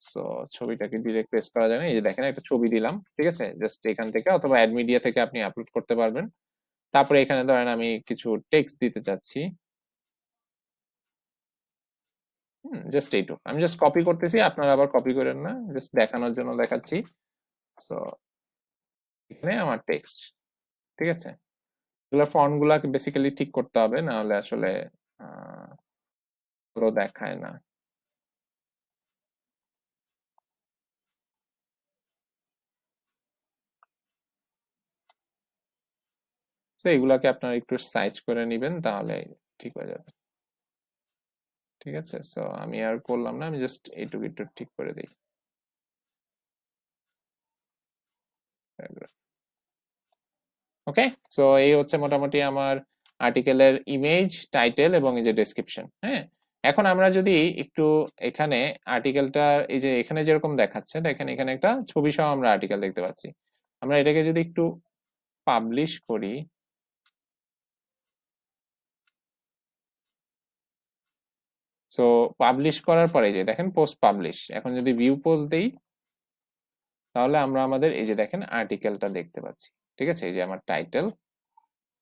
S1: সো ছবিটাকে ডিরেক্ট পেস্ট করা যায় না। এই যে দেখেন, একটা ছবি দিলাম, ঠিক আছে? জাস্ট এখান থেকে অথবা অ্যাড মিডিয়া থেকে আপনি আপলোড করতে পারবেন। তারপরে এখানে ধরেন আমি কিছু টেক্সট দিতে চাচ্ছি। জাস্ট এইটুক আমি জাস্ট কপি করতেছি, আপনারা আবার কপি করেন না। জাস্ট দেখানোর জন্য দেখাচ্ছি। সো এখানে আমার টেক্সট ঠিক আছে? এগুলো ফন্ট গুলাকে বেসিক্যালি ঠিক করতে হবে না হলে আসলে পুরো দেখায় না। তো এগুলাকে আপনারা একটু সাইজ করে নেবেন, তাহলে ঠিক হয়ে যাবে। ঠিক আছে? সো আমি আর করলাম না, আমি জাস্ট এইটুকু একটু ঠিক করে দিই। ওকে সো এই হচ্ছে মোটামুটি আমার আর্টিকেলের ইমেজ টাইটেল এবং এই যে ডেসক্রিপশন হ্যাঁ? এখন আমরা যদি একটু এখানে আর্টিকেলটা এই যে এখানে যেরকম দেখাচ্ছে, দেখেন এখানে একটা ছবি সহ আমরা আর্টিকেল দেখতে পাচ্ছি। আমরা এটাকে যদি একটু পাবলিশ করি সো পাবলিশ করার পরে যে দেখেন পোস্ট পাবলিশ এখন যদি ভিউ পোস্ট দেই, তাহলে আমরা আমাদের এই যে দেখেন আর্টিকেলটা দেখতে পাচ্ছি, ঠিক আছে? এই যে আমার টাইটেল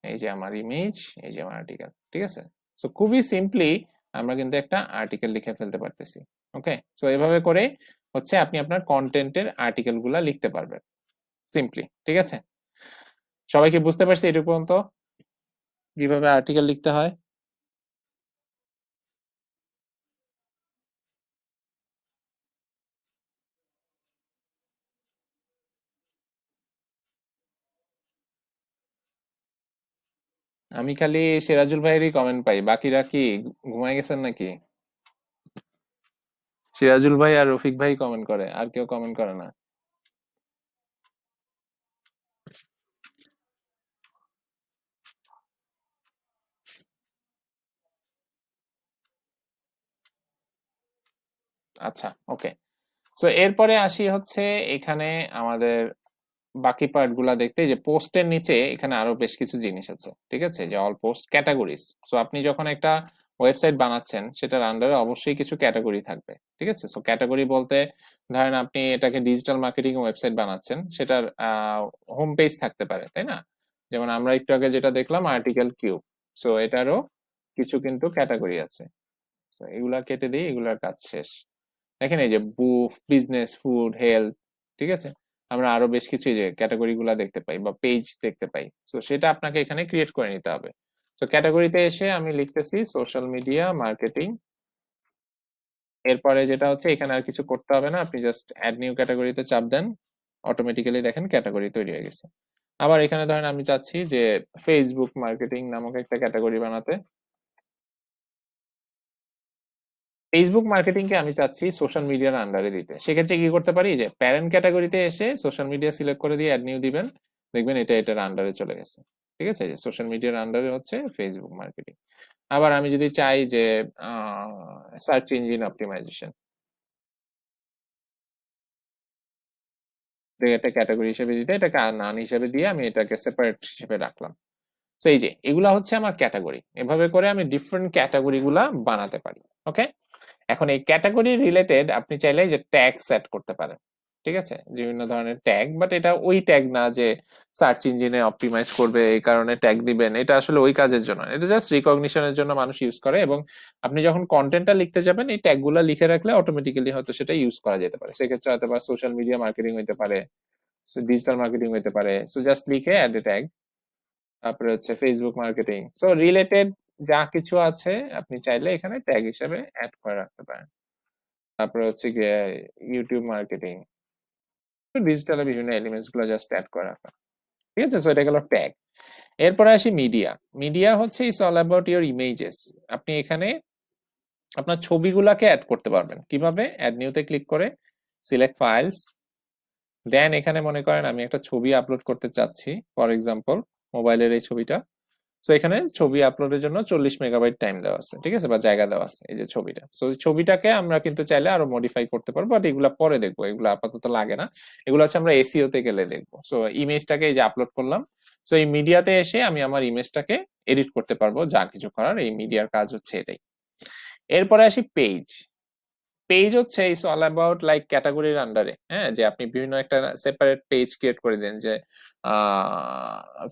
S1: এই যে আমার ইমেজ এই যে আমার আর্টিকেল ঠিক আছে? সো খুবই সিম্পলি আমরা কিন্তু একটা আর্টিকেল লিখে ফেলতে পারতেছি ওকে সো এভাবে করে হচ্ছে আপনি আপনার কন্টেন্টের আর্টিকেলগুলা লিখতে পারবেন সিম্পলি ঠিক আছে? সবাইকে বুঝতে পারছি এটুকু পর্যন্ত? কীভাবে আর্টিকেল লিখতে হয়? আমি খালি সিরাজুল ভাইয়েরই কমেন্ট পাই। বাকিরা কি ঘুমায় গেছেন নাকি? সিরাজুল ভাই আর রফিক ভাই কমেন্ট করে, আর কেউ কমেন্ট করে না। আচ্ছা ওকে সো এরপরে আসি হচ্ছে এখানে আমাদের বাকি পার্টগুলা দেখতে যে পোস্টের নিচে এখানে আরও বেশ কিছু জিনিস আছে, ঠিক আছে? যে অল পোস্ট ক্যাটাগরিজ সো আপনি যখন একটা ওয়েবসাইট বানাচ্ছেন, সেটার আন্ডারে অবশ্যই কিছু ক্যাটাগরি থাকবে, ঠিক আছে? সো ক্যাটাগরি বলতে ধরেন আপনি এটাকে ডিজিটাল মার্কেটিং ওয়েবসাইট বানাচ্ছেন, সেটার হোম পেজ থাকতে পারে, তাই না? যেমন আমরা একটু আগে যেটা দেখলাম আর্টিকেল কিউ সো এটারও কিছু কিন্তু ক্যাটাগরি আছে। সো এগুলা কেটে দিই এগুলার কাজ শেষ। দেখেন এই যে বুফ বিজনেস ফুড হেলথ ঠিক আছে? আমরা আরও বেশ কিছু যে ক্যাটাগরি গুলা দেখতে পাই বা পেজ দেখতে পাই। তো সেটা আপনাকে এখানে ক্রিয়েট করে নিতে হবে। তো ক্যাটাগরিতে এসে আমি লিখতেছি সোশ্যাল মিডিয়া মার্কেটিং এরপরে যেটা হচ্ছে, এখানে আর কিছু করতে হবে না, আপনি জাস্ট অ্যাড নিউ ক্যাটাগরিতে চাপ দেন। অটোমেটিক্যালি দেখেন ক্যাটাগরি তৈরি হয়ে গেছে। আবার এখানে ধরেন আমি চাচ্ছি যে ফেসবুক মার্কেটিং নামক একটা ক্যাটাগরি বানাতে। ফেসবুক মার্কেটিং কে আমি চাচ্ছি সোশ্যাল মিডিয়ার আন্ডারে দিতে। সেক্ষেত্রে কি করতে পারি? যে প্যারেন্ট ক্যাটাগরিতে এসে সোশ্যাল মিডিয়া সিলেক্ট করে দিয়ে অ্যাড নিউ দিবেন। দেখবেন এটা এটার আন্ডারে চলে গেছে। ঠিক আছে? সোশ্যাল মিডিয়ার আন্ডারে হচ্ছে ফেসবুক মার্কেটিং আবার আমি যদি চাই যে সার্চ ইঞ্জিন অপটিমাইজেশন ক্যাটাগরি হিসেবে দিতে, এটাকে নান হিসেবে দিয়ে আমি এটাকে সেপারেট হিসেবে রাখলাম। তো এই যে এগুলা হচ্ছে আমার ক্যাটাগরি এভাবে করে আমি ডিফারেন্ট ক্যাটাগরি গুলা বানাতে পারি। ওকে এখন এই ক্যাটাগরি রিলেটেড আপনি চাইলে যে ট্যাগ সেট করতে পারেন, ঠিক আছে? বিভিন্ন ধরনের ট্যাগ বাট এটা ওই ট্যাগ না যে সার্চ ইঞ্জিনে অপটিমাইজ করবে, এই কারণে ট্যাগ দিবেন। এটা আসলে ওই কাজের জন্য এটা জাস্ট রিকগনিশনের জন্য মানুষ ইউজ করে এবং আপনি যখন কন্টেন্টটা লিখতে যাবেন, এই ট্যাগগুলো লিখে রাখলে অটোমেটিক্যালি হয়তো সেটা ইউজ করা যেতে পারে। সেক্ষেত্রে হয়তো বা সোশ্যাল মিডিয়া মার্কেটিং হইতে পারে ডিজিটাল মার্কেটিং হইতে পারে। সো জাস্ট লিখে অ্যাড এ ট্যাগ তারপরে হচ্ছে ফেসবুক মার্কেটিং সো রিলেটেড যা কিছু আছে আপনি চাইলে এখানে ট্যাগ হিসেবে অ্যাড করে রাখতে পারেন। তারপরে হচ্ছে গিয়ে ইউটিউব মার্কেটিং ডিজিটালের বিভিন্ন এলিমেন্টসগুলো জাস্ট অ্যাড করে রাখা। ঠিক আছে? সো এটা গেল ট্যাগ এরপরে আসি মিডিয়া মিডিয়া হচ্ছে is all about your images আপনি এখানে আপনার ছবিগুলাকে অ্যাড করতে পারবেন। কীভাবে? অ্যাড নিউতে ক্লিক করে সিলেক্ট ফাইলস দেন এখানে মনে করেন, আমি একটা ছবি আপলোড করতে চাচ্ছি। ফর এক্সাম্পল মোবাইলের এই ছবিটা। সো এখানে ছবি আপলোডের জন্য চল্লিশ মেগাবাইট টাইম দেওয়া আছে, ঠিক আছে? বা জায়গা দেওয়া আছে, এই যে ছবিটা। সো ছবিটাকে আমরা কিন্তু চাইলে আরও মডিফাই করতে পারব বাট এগুলা পরে দেখব, এগুলো আপাতত লাগে না। এগুলো হচ্ছে আমরা এসিও তে গেলে দেখব। সো ইমেজটাকে এই যে আপলোড করলাম সো এই মিডিয়াতে এসে আমি আমার ইমেজটাকে এডিট করতে পারব, যা কিছু করার এই মিডিয়ার কাজ হচ্ছে এটাই। এরপরে আসি পেজ পেজ হচ্ছে ইটস অল অ্যাবাউট লাইক ক্যাটাগরির আন্ডারে হ্যাঁ যে আপনি বিভিন্ন একটা সেপারেট পেজ ক্রিয়েট করে দেন যে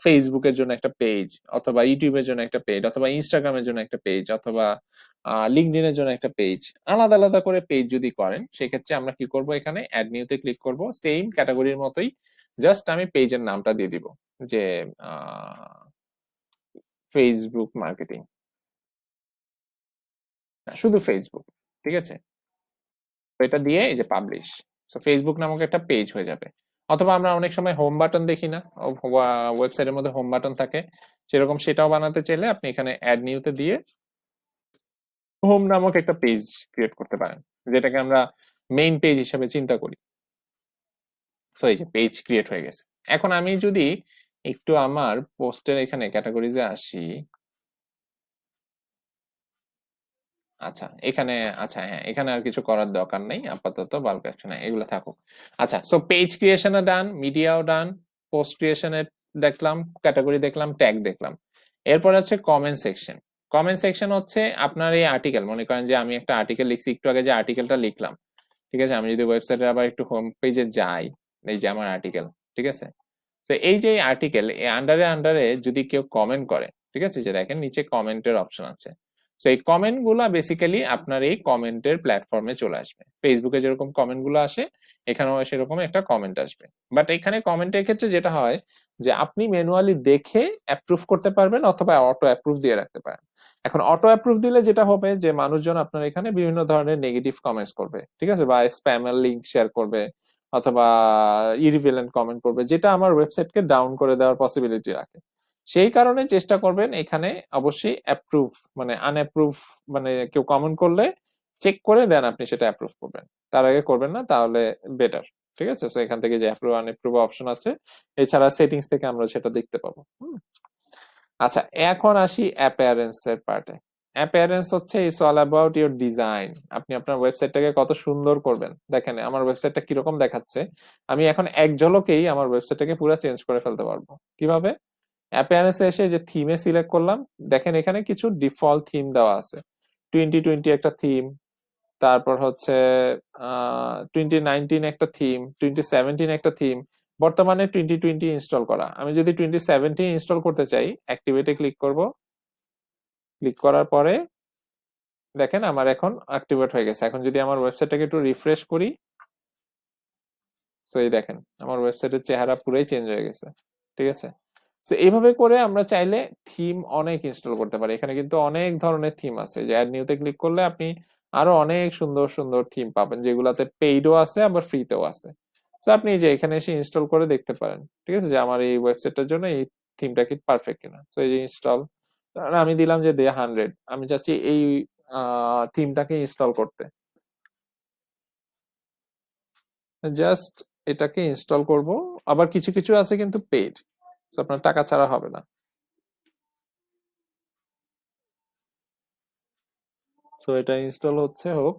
S1: ফেসবুকের জন্য একটা পেজ অথবা ইউটিউবের জন্য একটা পেজ অথবা ইনস্টাগ্রামের জন্য একটা পেজ অথবা লিঙ্কডিনের জন্য একটা পেজ আলাদা আলাদা করে পেজ যদি করেন, সেক্ষেত্রে আমরা কি করব এখানে? অ্যাড নিউতে ক্লিক করব। সেম ক্যাটাগরির মতোই জাস্ট আমি পেজের নামটা দিয়ে দিব, যে ফেসবুক মার্কেটিং শুধু ফেসবুক ঠিক আছে? এটা দিয়ে এই যে পাবলিশ সো ফেসবুক নামক একটা পেজ হয়ে যাবে। অথবা আমরা অনেক সময় হোম বাটন দেখি না। ওয়েবসাইটের মধ্যে হোম বাটন থাকে। সেরকম সেটাও বানাতে চাইলে আপনি এখানে অ্যাড নিউতে দিয়ে হোম নামক একটা পেজ ক্রিয়েট করতে পারেন। যেটাকে আমরা মেইন পেজ হিসেবে চিন্তা করি। সো এই যে পেজ ক্রিয়েট হয়ে গেছে। এখন আমি যদি একটু আমার পোস্টের এখানে ক্যাটাগরিজে আসি আচ্ছা এখানে আচ্ছা হ্যাঁ এখানে আর কিছু করার দরকার নেই, আপাতত বাল্ক অ্যাকশন এগুলো থাকুক। আচ্ছা সো পেজ ক্রিয়েশনে ডান মিডিয়াও ডান পোস্ট ক্রিয়েশনে দেখলাম ক্যাটাগরি দেখলাম ট্যাগ দেখলাম। এরপর হচ্ছে কমেন্ট সেকশন কমেন্ট সেকশন হচ্ছে আপনার এই আর্টিকেল মনে করেন যে আমি একটা আর্টিকেল লিখছি, একটু আগে যে আর্টিকেলটা লিখলাম, ঠিক আছে? আমি যদি ওয়েবসাইটে আবার একটু হোম পেজে যাই, এই যে আমার আর্টিকেল ঠিক আছে? তো এই যে আর্টিকেল আন্ডারে আন্ডারে যদি কেউ কমেন্ট করে, ঠিক আছে? যে দেখেন, নিচে কমেন্টের অপশন আছে। তো এই কমেন্টগুলা বেসিক্যালি আপনার এই কমেন্টের প্ল্যাটফর্মে চলে আসবে। ফেসবুকে যেরকম কমেন্টগুলো আসে, এখানেও সেরকম একটা কমেন্ট আসবে। বাট এখানে কমেন্টের ক্ষেত্রে যেটা হয় যে, আপনি ম্যানুয়ালি দেখে অ্যাপ্রুভ করতে পারবেন অথবা অটো অ্যাপ্রুভ দিয়ে রাখতে পারেন। এখন অটো অ্যাপ্রুভ দিলে যেটা হবে যে, মানুষজন আপনার এখানে বিভিন্ন ধরনের নেগেটিভ কমেন্টস করবে, ঠিক আছে? বা স্প্যামের লিঙ্ক শেয়ার করবে, অথবা ইরিভেলেন্ট কমেন্ট করবে, যেটা আমার ওয়েবসাইটকে ডাউন করে দেওয়ার পসিবিলিটি রাখে। সেই কারণে চেষ্টা করবেন এখানে অবশ্যই অ্যাপ্রুভ মানে আনঅ্যাপ্রুভ মানে কেউ কমেন্ট করলে চেক করে দেন আপনি সেটা অ্যাপ্রুভ করবেন। তার আগে করবেন না, তাহলে বেটার ঠিক আছে? সো এখান থেকে যে অ্যাপ্রুভ আনঅ্যাপ্রুভ অপশন আছে, এছাড়া সেটিংস থেকে আমরা সেটা দেখতে পাবো আচ্ছা এখন আসি অ্যাপিয়ারেন্স এর পার্টে অ্যাপিয়ারেন্স হচ্ছে it's all about your design আপনি আপনার ওয়েবসাইটটাকে কত সুন্দর করবেন। দেখেন, আমার ওয়েবসাইটটা কীরকম দেখাচ্ছে, আমি এখন এক ঝলকেই আমার ওয়েবসাইটটাকে পুরো চেঞ্জ করে ফেলতে পারব। কীভাবে? অ্যাপিয়ারেন্সে এসে যে থিমে সিলেক্ট করলাম, দেখেন এখানে কিছু ডিফল্ট থিম দেওয়া আছে। টোয়েন্টি টোয়েন্টি একটা থিম তারপর হচ্ছে টোয়েন্টি নাইনটিন একটা থিম টোয়েন্টি সেভেন্টিন একটা থিম বর্তমানে টোয়েন্টি টোয়েন্টি ইনস্টল করা। আমি যদি টোয়েন্টি সেভেন্টিন ইনস্টল করতে চাই অ্যাক্টিভেটে ক্লিক করব। ক্লিক করার পরে, দেখেন আমার এখন অ্যাক্টিভেট হয়ে গেছে। এখন যদি আমার ওয়েবসাইটটাকে একটু রিফ্রেশ করি সো এই দেখেন, আমার ওয়েবসাইটের চেহারা পুরোই চেঞ্জ হয়ে গেছে। ঠিক আছে? সো এইভাবে করে আমরা চাইলে থিম অনেক ইনস্টল করতে পারি। এখানে কিন্তু অনেক ধরনের থিম আছে। যে অ্যাড নিউতে ক্লিক করলে আপনি আরও অনেক সুন্দর সুন্দর থিম পাবেন, যেগুলাতে পেইডও আছে, আবার ফ্রিতেও আছে। তো আপনি যে এখানে এসে ইনস্টল করে দেখতে পারেন, ঠিক আছে? যে আমার এই ওয়েবসাইটটার জন্য এই থিমটা কি পারফেক্ট কিনা। তো এই যে ইনস্টল আমি দিলাম যে দে হান্ড্রেড আমি চাচ্ছি এই থিমটাকে ইনস্টল করতে। জাস্ট এটাকে ইনস্টল করব। আবার কিছু কিছু আছে কিন্তু পেড আপনার টাকা ছাড়া হবে না। সো এটা ইনস্টল হচ্ছে, হোক।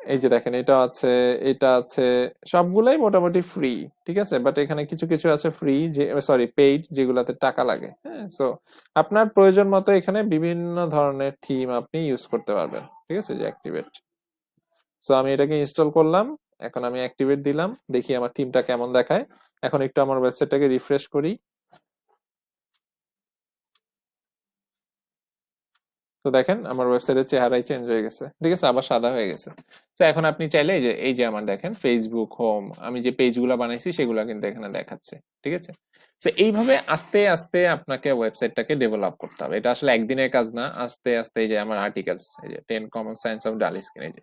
S1: এই যে দেখেন, এটা আছে এটা আছে, সবগুলাই মোটামুটি ফ্রি ঠিক আছে? বাট এখানে কিছু কিছু আছে ফ্রি যে সরি পেইড যেগুলাতে টাকা লাগে হ্যাঁ? সো আপনার প্রয়োজন মতো এখানে বিভিন্ন ধরনের থিম আপনি ইউজ করতে পারবেন, ঠিক আছে? যে অ্যাক্টিভেট সো আমি এটাকে ইনস্টল করলাম। এখন আমি অ্যাক্টিভেট দিলাম, দেখি আমার টিমটা কেমন দেখায়। এখন একটু আমার ওয়েবসাইটটাকে রিফ্রেশ করি। তো দেখেন, আমার ওয়েবসাইটের চেহারাই চেঞ্জ হয়ে গেছে। ঠিক আছে, আবার সাদা হয়ে গেছে। তো এখন আপনি চাইলে এই যে এই যে আমার দেখেন ফেসবুক হোম আমি যে পেজগুলো বানাইছি, সেগুলো কিন্তু এখানে দেখাচ্ছে। ঠিক আছে? তো এইভাবে আস্তে আস্তে আপনাকে ওয়েবসাইটটাকে ডেভেলপ করতে হবে। এটা আসলে একদিনের কাজ না। আস্তে আস্তে এই যে আমার আর্টিকেলস এই যে ten common science of dull skin এই যে।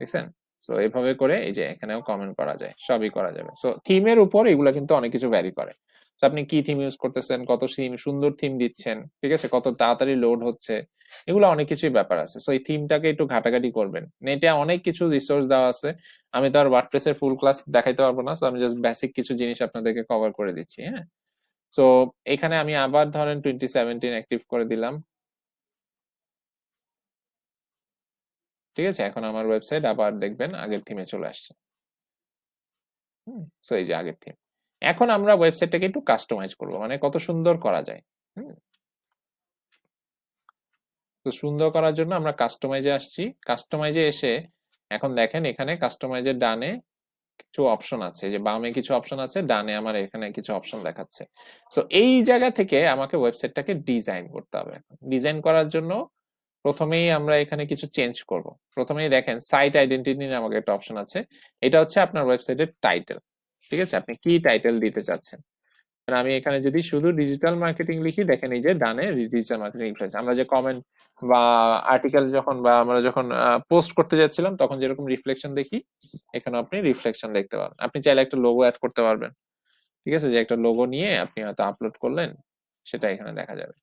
S1: দেখছেন? সো এইভাবে করে এই যে এখানেও কমেন্ট করা যায়, সবই করা যাবে। সো থিমের উপর এগুলা কিন্তু অনেক কিছু ভ্যারি করে। আপনি কি থিম ইউজ করতেছেন, কত থিম সুন্দর থিম দিচ্ছেন, ঠিক আছে, কত তাড়াতাড়ি লোড হচ্ছে, এগুলো অনেক কিছুই ব্যাপার আছে। সো এই থিমটাকে একটু ঘাটাঘাটি করবেন। নেটে অনেক কিছু রিসোর্স দেওয়া আছে, আমি তো আর ওয়ার্ডপ্রেসের ফুল ক্লাস দেখাইতে পারব না সো আমি জাস্ট বেসিক কিছু জিনিস আপনাদেরকে কভার করে দিচ্ছি হ্যাঁ? সো এখানে আমি আবার ধরেন টোয়েন্টি সেভেন্টিন অ্যাক্টিভ করে দিলাম। ঠিক আছে? এখন আমার ওয়েবসাইট আবার দেখবেন আগের থিমে চলে আসছে। সো এই যে আগের থিম এখন আমরা ওয়েবসাইটটাকে একটু কাস্টমাইজ করব মানে কত সুন্দর করা যায়। তো সুন্দর করার জন্য আমরা কাস্টমাইজে আসছি। কাস্টমাইজে এসে এখন দেখেন এখানে কাস্টমাইজের ডানে কিছু অপশন আছে। যে বামে কিছু অপশন আছে, ডানে আমার এখানে কিছু অপশন দেখাচ্ছে। তো এই জায়গা থেকে আমাকে ওয়েবসাইটটাকে ডিজাইন করতে হবে। ডিজাইন করার জন্য প্রথমেই আমরা এখানে কিছু চেঞ্জ করব। প্রথমেই দেখেন সাইট আইডেন্টিটি নামক একটা অপশন আছে। এটা হচ্ছে আপনার ওয়েবসাইটের টাইটেল ঠিক আছে? আপনি কি টাইটেল দিতে চাচ্ছেন? আমি এখানে যদি শুধু ডিজিটাল মার্কেটিং লিখি, দেখেন এই যে ডানে ডিজিটাল মার্কেটিং লিখেছে আমরা যে কমেন্ট বা আর্টিকেল যখন বা আমরা যখন পোস্ট করতে যাচ্ছিলাম, তখন যেরকম রিফ্লেকশন দেখি এখানে আপনি রিফ্লেকশন দেখতে পাবেন। আপনি চাইলে একটা লোগো অ্যাড করতে পারবেন, ঠিক আছে? যে একটা লোগো নিয়ে আপনি হয়তো আপলোড করলেন, সেটা এখানে দেখা যাবে।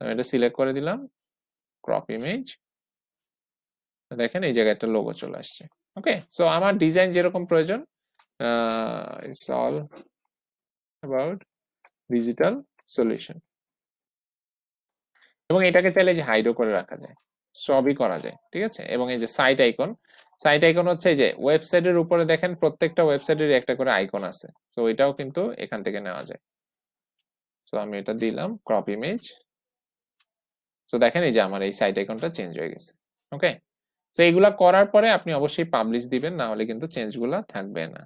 S1: আমি এটা সিলেক্ট করে দিলাম। ক্রপ ইমেজ দেখেন এই জায়গায় একটা লোগো চলে আসছে। ওকে সো আমার ডিজাইন যেরকম প্রয়োজন it's all about digital solution এবং এটাকে চাইলে যে হাইডও করে রাখা যায়, সবই করা যায়, ঠিক আছে? এবং এই যে সাইট আইকন সাইট আইকন হচ্ছে যে ওয়েবসাইটের উপরে দেখেন প্রত্যেকটা ওয়েবসাইটের একটা করে আইকন আছে। তো এটাও কিন্তু এখান থেকে নেওয়া যায়। তো আমি এটা দিলাম ক্রপ ইমেজ তো দেখেন এই যে আমার এই সাইট আইকনটা চেঞ্জ হয়ে গেছে ওকে তো এইগুলা করার পরে আপনি অবশ্যই পাবলিশ দিবেন, না হলে কিন্তু চেঞ্জগুলা থাকবে না।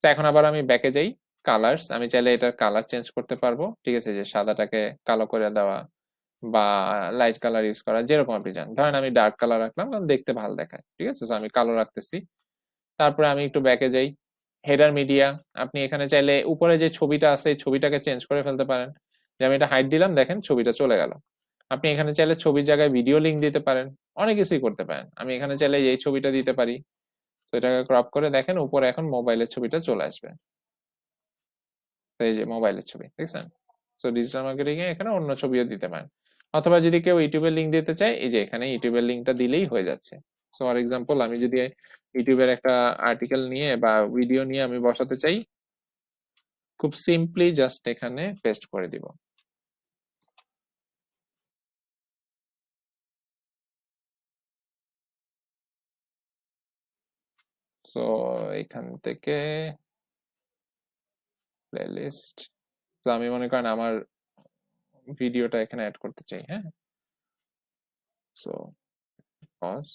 S1: তো এখন আবার আমি ব্যাকে যাই কালার্স আমি চাইলে এটার কালার চেঞ্জ করতে পারব, ঠিক আছে? যে সাদাটাকে কালো করে দেওয়া বা লাইট কালার ইউজ করা, যেরকম আপনি চান। ধরেন আমি ডার্ক কালার রাখলাম দেখতে ভালো দেখায়, ঠিক আছে? আমি কালো রাখতেছি। তারপরে আমি একটু ব্যাকে যাই হেডার মিডিয়া আপনি এখানে চাইলে উপরে যে ছবিটা আছে, ছবিটাকে চেঞ্জ করে ফেলতে পারেন। যে আমি এটা হাইট দিলাম, দেখেন ছবিটা চলে গেল। আপনি এখানে চাইলে ছবির জায়গায় ভিডিও লিঙ্ক দিতে পারেন। অনেক কিছুই করতে পারেন। আমি এখানে চাইলে এই ছবিটা দিতে পারি। তো এটাকে ক্রপ করে দেখেন, উপরে এখন মোবাইলের ছবিটা চলে আসবে। এই যে মোবাইলের ছবি, দেখছেন? তো ডিজিটাল মার্কেটিং এখানে অন্য ছবিও দিতে পারেন। অথবা যদি কেউ ইউটিউবের লিঙ্ক দিতে চায়, এই যে এখানে ইউটিউবের লিঙ্কটা দিলেই হয়ে যাচ্ছে। সো ফর এক্সাম্পল আমি যদি ইউটিউবের একটা আর্টিকেল নিয়ে বা ভিডিও নিয়ে আমি বসাতে চাই, খুব সিম্পলি জাস্ট এখানে পেস্ট করে দিব। সো এখান থেকে প্লেলিস্ট তো আমি মনে করেন আমার ভিডিওটা এখানে অ্যাড করতে চাই হ্যাঁ? সো পজ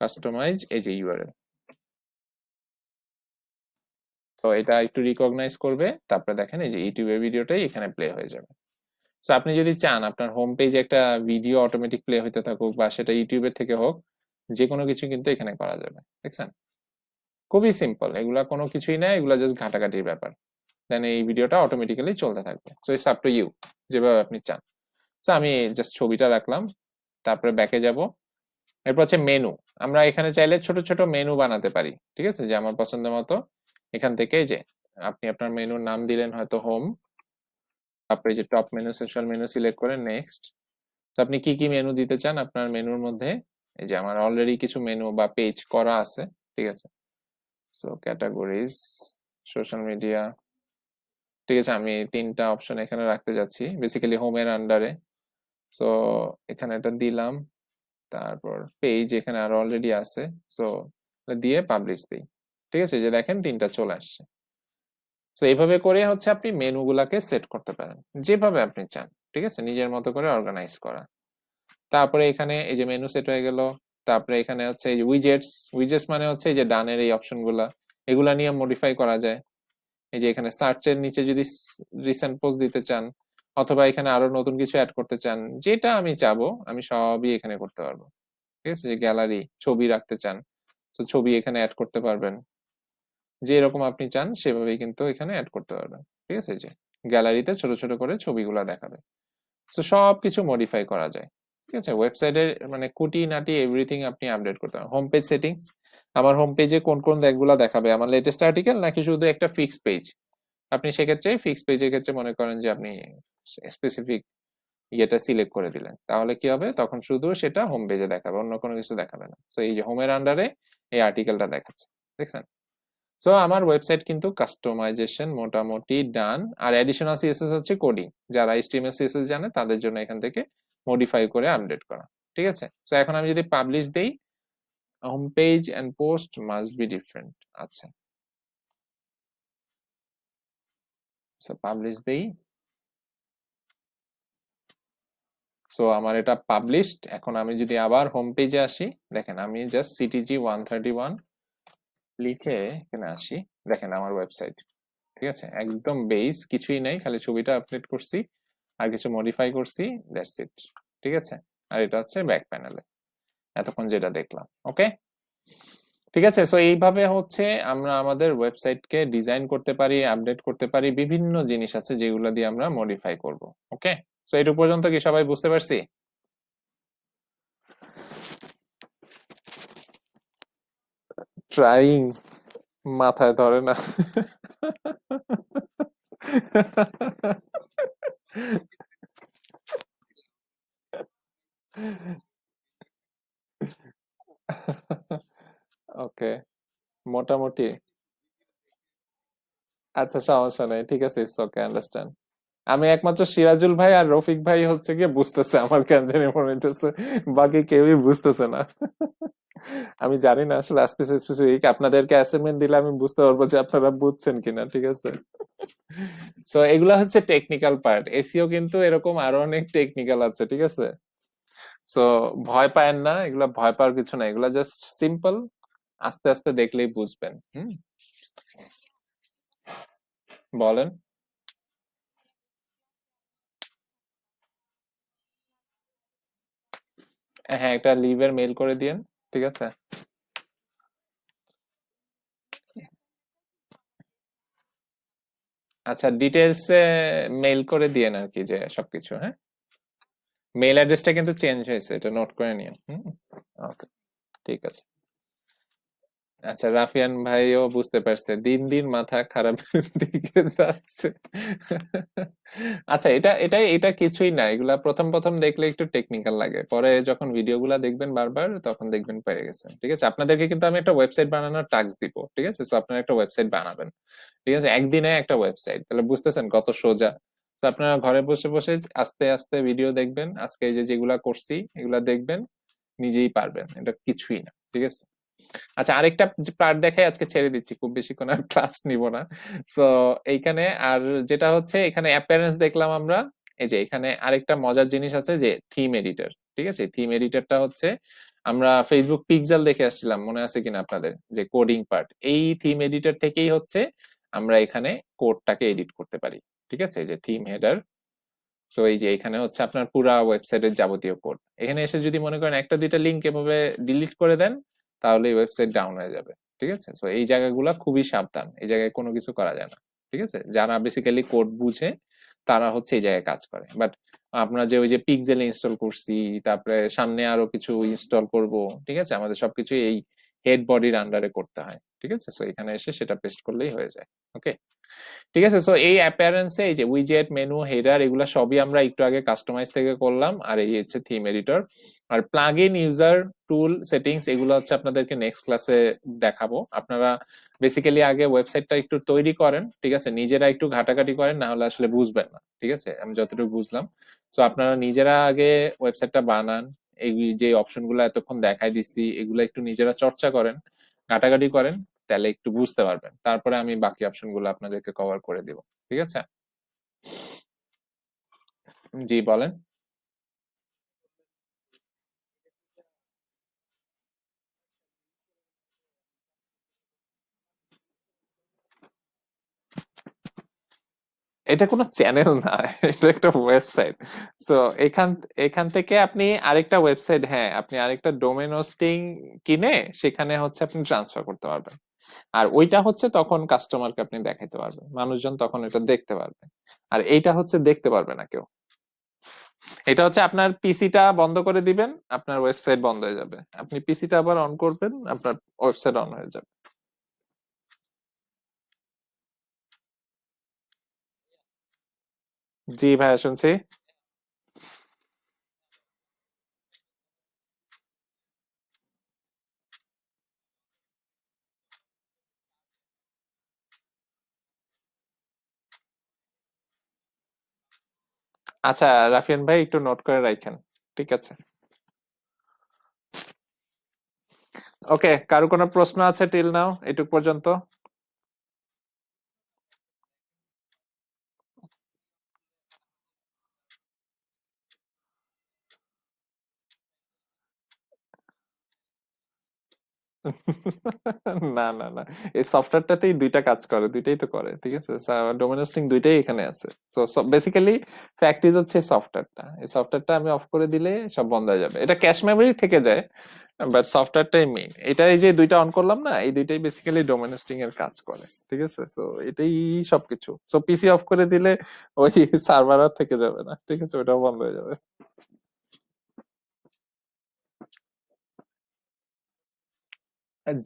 S1: কাস্টমাইজ এই যে ইউআরএল তো এটা একটু রিকগনাইজ করবে, তারপরে দেখেন এই যে ইউটিউবের ভিডিওটাই এখানে প্লে হয়ে যাবে। তো আপনি যদি চান আপনার হোম পেজে একটা ভিডিও অটোমেটিক প্লে হইতে থাকুক বা সেটা ইউটিউবের থেকে হোক যে কোনো কিছু কিন্তু এখানে করা যাবে, দেখছেন? খুবই সিম্পল এগুলা কোনো কিছুই না, এগুলা জাস্ট ঘাটাঘাটির ব্যাপার। দেন এই ভিডিওটা অটোমেটিক্যালি চলতে থাকবে। So it's up to you যেভাবে আপনি চান। তো আমি জাস্ট ছবিটা রাখলাম, তারপরে ব্যাকে যাব। এরপর হচ্ছে মেনু আমরা এখানে চাইলে ছোট ছোট মেনু বানাতে পারি, ঠিক আছে? যে আমার পছন্দ মতো। এখান থেকে যে, আপনি আপনার মেনুর নাম দিলেন হয়তো হোম তারপরে যে top menu section menu select করে নেক্সট তো আপনি কি কি মেনু দিতে চান আপনার মেনুর মধ্যে? এই যে আমার অলরেডি কিছু মেনু বা পেজ করা আছে, ঠিক আছে? সো ক্যাটাগরিজ সোশ্যাল মিডিয়া ঠিক আছে, আমি তিনটা অপশন এখানে রাখতে যাচ্ছি বেসিক্যালি হোমের আন্ডারে সো এখানে এটা দিলাম, তারপর পেজ এখানে আর অলরেডি আছে। সো দিয়ে পাবলিশ দিই। ঠিক আছে যে দেখেন তিনটা চলে আসছে। তো এইভাবে করে হচ্ছে আপনি মেনুগুলাকে সেট করতে পারেন, যেভাবে আপনি চান, ঠিক আছে? নিজের মতো করে অর্গানাইজ করা। তারপরে এখানে এই যে মেনু সেট হয়ে গেল, তারপরে এখানে হচ্ছে এই যে উইজেটস উইজেটস মানে হচ্ছে এই যে ডানের এই অপশনগুলা এগুলা নিয়ে মডিফাই করা যায়। এই যে এখানে সার্চের নিচে যদি রিসেন্ট পোস্ট দিতে চান, অথবা এখানে আরও নতুন কিছু অ্যাড করতে চান, যেটা আমি চাবো, আমি সবই এখানে করতে পারব। ঠিক আছে? যে গ্যালারি ছবি রাখতে চান, তো ছবি এখানে অ্যাড করতে পারবেন। যে এরকম আপনি চান, সেভাবেই কিন্তু এখানে অ্যাড করতে পারবেন। ঠিক আছে? যে গ্যালারিতে ছোট ছোট করে ছবিগুলো দেখাবে। তো সব কিছু মডিফাই করা যায়। ঠিক আছে? ওয়েবসাইটের মানে কুটি নাটি এভরিথিং আপনি আপডেট করতে পারেন। হোম পেজ সেটিংস আমার হোম পেজে কোন কোন দেখগুলো দেখাবে? আমার লেটেস্ট আর্টিকেল নাকি শুধু একটা ফিক্স পেজ আপনি সেক্ষেত্রে ফিক্স পেজের ক্ষেত্রে মনে করেন যে আপনি স্পেসিফিক ইয়েটা সিলেক্ট করে দিলেন। তাহলে কি হবে? তখন শুধু সেটা হোম পেজে দেখাবে, অন্য কোনো কিছু দেখাবে না। তো এই যে হোমের আন্ডারে এই আর্টিকেলটা দেখাচ্ছে। দেখছেন? সো আমার ওয়েবসাইট কিন্তু কাস্টমাইজেশন মোটামুটি ডান আর অ্যাডিশনাল সিএসএস হচ্ছে কোডিং যারা এইচটিএমএল সিএসএস জানে, তাদের জন্য এখান থেকে মডিফাই করে আপডেট করা। ঠিক আছে? সো এখন আমি যদি পাবলিশ দেই home page and post must be different আচ্ছা। সো পাবলিশ দেই। সো আমার এটা পাবলিশড এখন আমি যদি আবার হোম পেজে আসি, দেখেন আমি just CTG one thirty one লিখে এখানে আসি। দেখেন আমার ওয়েবসাইট ঠিক আছে? একদম বেস কিছুই নাই, খালি ছবিটা আপডেট করছি, আর কিছু মডিফাই করছি দ্যাটস ইট ঠিক আছে? আর এটা হচ্ছে ব্যাক প্যানেলে এতক্ষণ যেটা দেখলাম ওকে ঠিক আছে? সো এইভাবে হচ্ছে আমরা আমাদের ওয়েবসাইটকে ডিজাইন করতে পারি আপডেট করতে পারি, বিভিন্ন জিনিস আছে যেগুলো দিয়ে আমরা মডিফাই করব ওকে সো এটুকু পর্যন্ত কি সবাই বুঝতে পারছি? ট্রাইং মাথায় ধরে না। ওকে মোটামুটি। আচ্ছা সমস্যা নেই। ঠিক আছে ইটস ওকে আন্ডারস্ট্যান্ড আমি একমাত্র সিরাজুল ভাই আর রফিক ভাই হচ্ছে গিয়ে বুঝতেছে আমার কেন জানি মনে হইতেছে। বাকি কেউই বুঝতেছে না। আমি জানি না আসলে স্পেসিফিক আপনাদেরকে অ্যাসাইনমেন্ট দিলে আমি বুঝতে পারব যে আপনারা বুঝছেন কিনা, ঠিক আছে? সো এগুলা হচ্ছে টেকনিক্যাল পার্ট এসিও কিন্তু এরকম আরও অনেক টেকনিক্যাল আছে, ঠিক আছে? সো ভয় পায়েন না, এগুলা ভয় পাওয়ার কিছু না, এগুলা জাস্ট সিম্পল আস্তে আস্তে দেখলেই বুঝবেন। হুম? বলেন। হ্যাঁ একটা লিভের মেল করে দিয়েন। ঠিক আছে? আচ্ছা ডিটেলস মেইল করে দিয়েন আর কি যে সবকিছু হ্যাঁ? মেইল অ্যাড্রেসটা কিন্তু চেঞ্জ হয়েছে, এটা নোট করে নিন, হুম? ওকে ঠিক আছে। আচ্ছা রাফিয়ান ভাইও বুঝতে পারছে। দিন দিন মাথা খারাপের দিকে যাচ্ছে। আচ্ছা এটা এটা এটা কিছুই না। এগুলা প্রথম প্রথম দেখলে একটু টেকনিক্যাল লাগে। পরে যখন ভিডিওগুলা দেখবেন বারবার, তখন দেখবেন পেরে গেছেন। ঠিক আছে? আপনাদেরকে কিন্তু আমি একটা ওয়েবসাইট বানানোর টাস্ক দিব। ঠিক আছে? সো আপনারা একটা ওয়েবসাইট বানাবেন। ঠিক আছে? একদিনে একটা ওয়েবসাইট তাহলে বুঝতেছেন কত সোজা। তো আপনারা ঘরে বসে বসে আস্তে আস্তে ভিডিও দেখবেন। আজকে যে যেগুলা করছি, এগুলা দেখবেন, নিজেই পারবেন। এটা কিছুই না। ঠিক আছে? আচ্ছা আরেকটা পার্ট দেখাই আজকে ছেড়ে দিচ্ছি, খুব বেশিক্ষণ আর ক্লাস নিব না। সো এইখানে আর যেটা হচ্ছে, এখানে অ্যাপিয়ারেন্স দেখলাম আমরা, এই যে এখানে আরেকটা মজার জিনিস আছে যে থিম এডিটর ঠিক আছে? থিম এডিটরটা হচ্ছে, আমরা ফেসবুক পিক্সেল দেখে আসছিলাম, মনে আছে কিনা আপনাদের? যে কোডিং পার্ট এই থিম এডিটর থেকেই হচ্ছে আমরা এখানে কোডটাকে এডিট করতে পারি, ঠিক আছে? যে থিম হেডার সো এই যে এখানে হচ্ছে আপনার পুরা ওয়েবসাইটের যাবতীয় কোড এখানে এসে যদি মনে করেন একটা দুইটা লিঙ্ক এভাবে ডিলিট করে দেন তাহলে এই ওয়েবসাইট ডাউন হয়ে যাবে, ঠিক আছে? সো এই জায়গাগুলো খুবই সাবধান, এই জায়গায় কোনো কিছু করা যায় না, ঠিক আছে? যারা বেসিক্যালি কোড বুঝে, তারা হচ্ছে এই জায়গায় কাজ করে। বাট আপনার যে ওই যে পিকজেল ইনস্টল করছি, তারপরে সামনে আরও কিছু ইনস্টল করব, ঠিক আছে? আমাদের সবকিছু এই হেড বডির আন্ডারে করতে হয়। ঠিক আছে? সো এখানে এসে সেটা পেস্ট করলেই হয়ে যায় ওকে ঠিক আছে? সো এই অ্যাপিয়ারেন্সে এই যে উইজেট মেনু হেডার এগুলো সবই আমরা একটু আগে কাস্টমাইজ থেকে করলাম, আর এই হচ্ছে থিম এডিটর আর plugin user tool settings এগুলো হচ্ছে আপনাদেরকে নেক্সট ক্লাসে দেখাবো। আপনারা বেসিক্যালি আগে ওয়েবসাইটটা একটু তৈরি করেন, ঠিক আছে? নিজেরা একটু ঘাটাঘাটি করেন, না হলে আসলে বুঝবেন না, ঠিক আছে? আমি যতটুকু বুঝলাম। সো আপনারা নিজেরা আগে ওয়েবসাইটটা বানান, এই যে অপশনগুলো এতক্ষণ দেখাই দিচ্ছি, এগুলো একটু নিজেরা চর্চা করেন। ঘাটাঘাটি করেন, তাহলে একটু বুঝতে পারবেন। তারপরে আমি বাকি অপশনগুলো আপনাদেরকে কভার করে দিব। ঠিক আছে? জি, বলেন। এটা কোনো চ্যানেল না, এটা একটা ওয়েবসাইট তো এখান এখান থেকে আপনি আরেকটা ওয়েবসাইট হ্যাঁ আপনি আরেকটা ডোমেন হোস্টিং কিনে সেখানে হচ্ছে আপনি ট্রান্সফার করতে পারবেন। আর ওইটা হচ্ছে তখন কাস্টমারকে আপনি দেখাইতে পারবেন। মানুষজন তখন এটা দেখতে পারবে। আর এইটা হচ্ছে দেখতে পারবে না কেউ। এটা হচ্ছে আপনার পিসিটা বন্ধ করে দিবেন, আপনার ওয়েবসাইট বন্ধ হয়ে যাবে। আপনি পিসিটা আবার অন করবেন, আপনার ওয়েবসাইট অন হয়ে যাবে। জি ভাইয়া শুনছি। আচ্ছা রাফিয়ান ভাই একটু নোট করে রাখেন, ঠিক আছে? ওকে কারও কোনো প্রশ্ন আছে টিল নাও এটুক পর্যন্ত। না না না। এই সফটওয়্যারটাতেই দুইটা কাজ করে, দুইটাই তো করে, ঠিক আছে? ডোমেন হোস্টিং দুইটাই এখানে আছে। সো বেসিক্যালি ফ্যাক্ট ইজ হচ্ছে সফটওয়্যারটা এই সফটওয়্যারটা আমি অফ করে দিলে সব বন্ধ হয়ে যাবে। এটা ক্যাশ মেমোরি থেকে যায় বাট সফটওয়্যারটাই মেইন এটা এই যে দুইটা অন করলাম না, এই দুইটাই বেসিক্যালি ডোমেন হোস্টিং এর কাজ করে, ঠিক আছে? সো এটাই সবকিছু। সো পিসি অফ করে দিলে ওই সার্ভার আর থেকে যাবে না, ঠিক আছে? ওটাও বন্ধ হয়ে যাবে।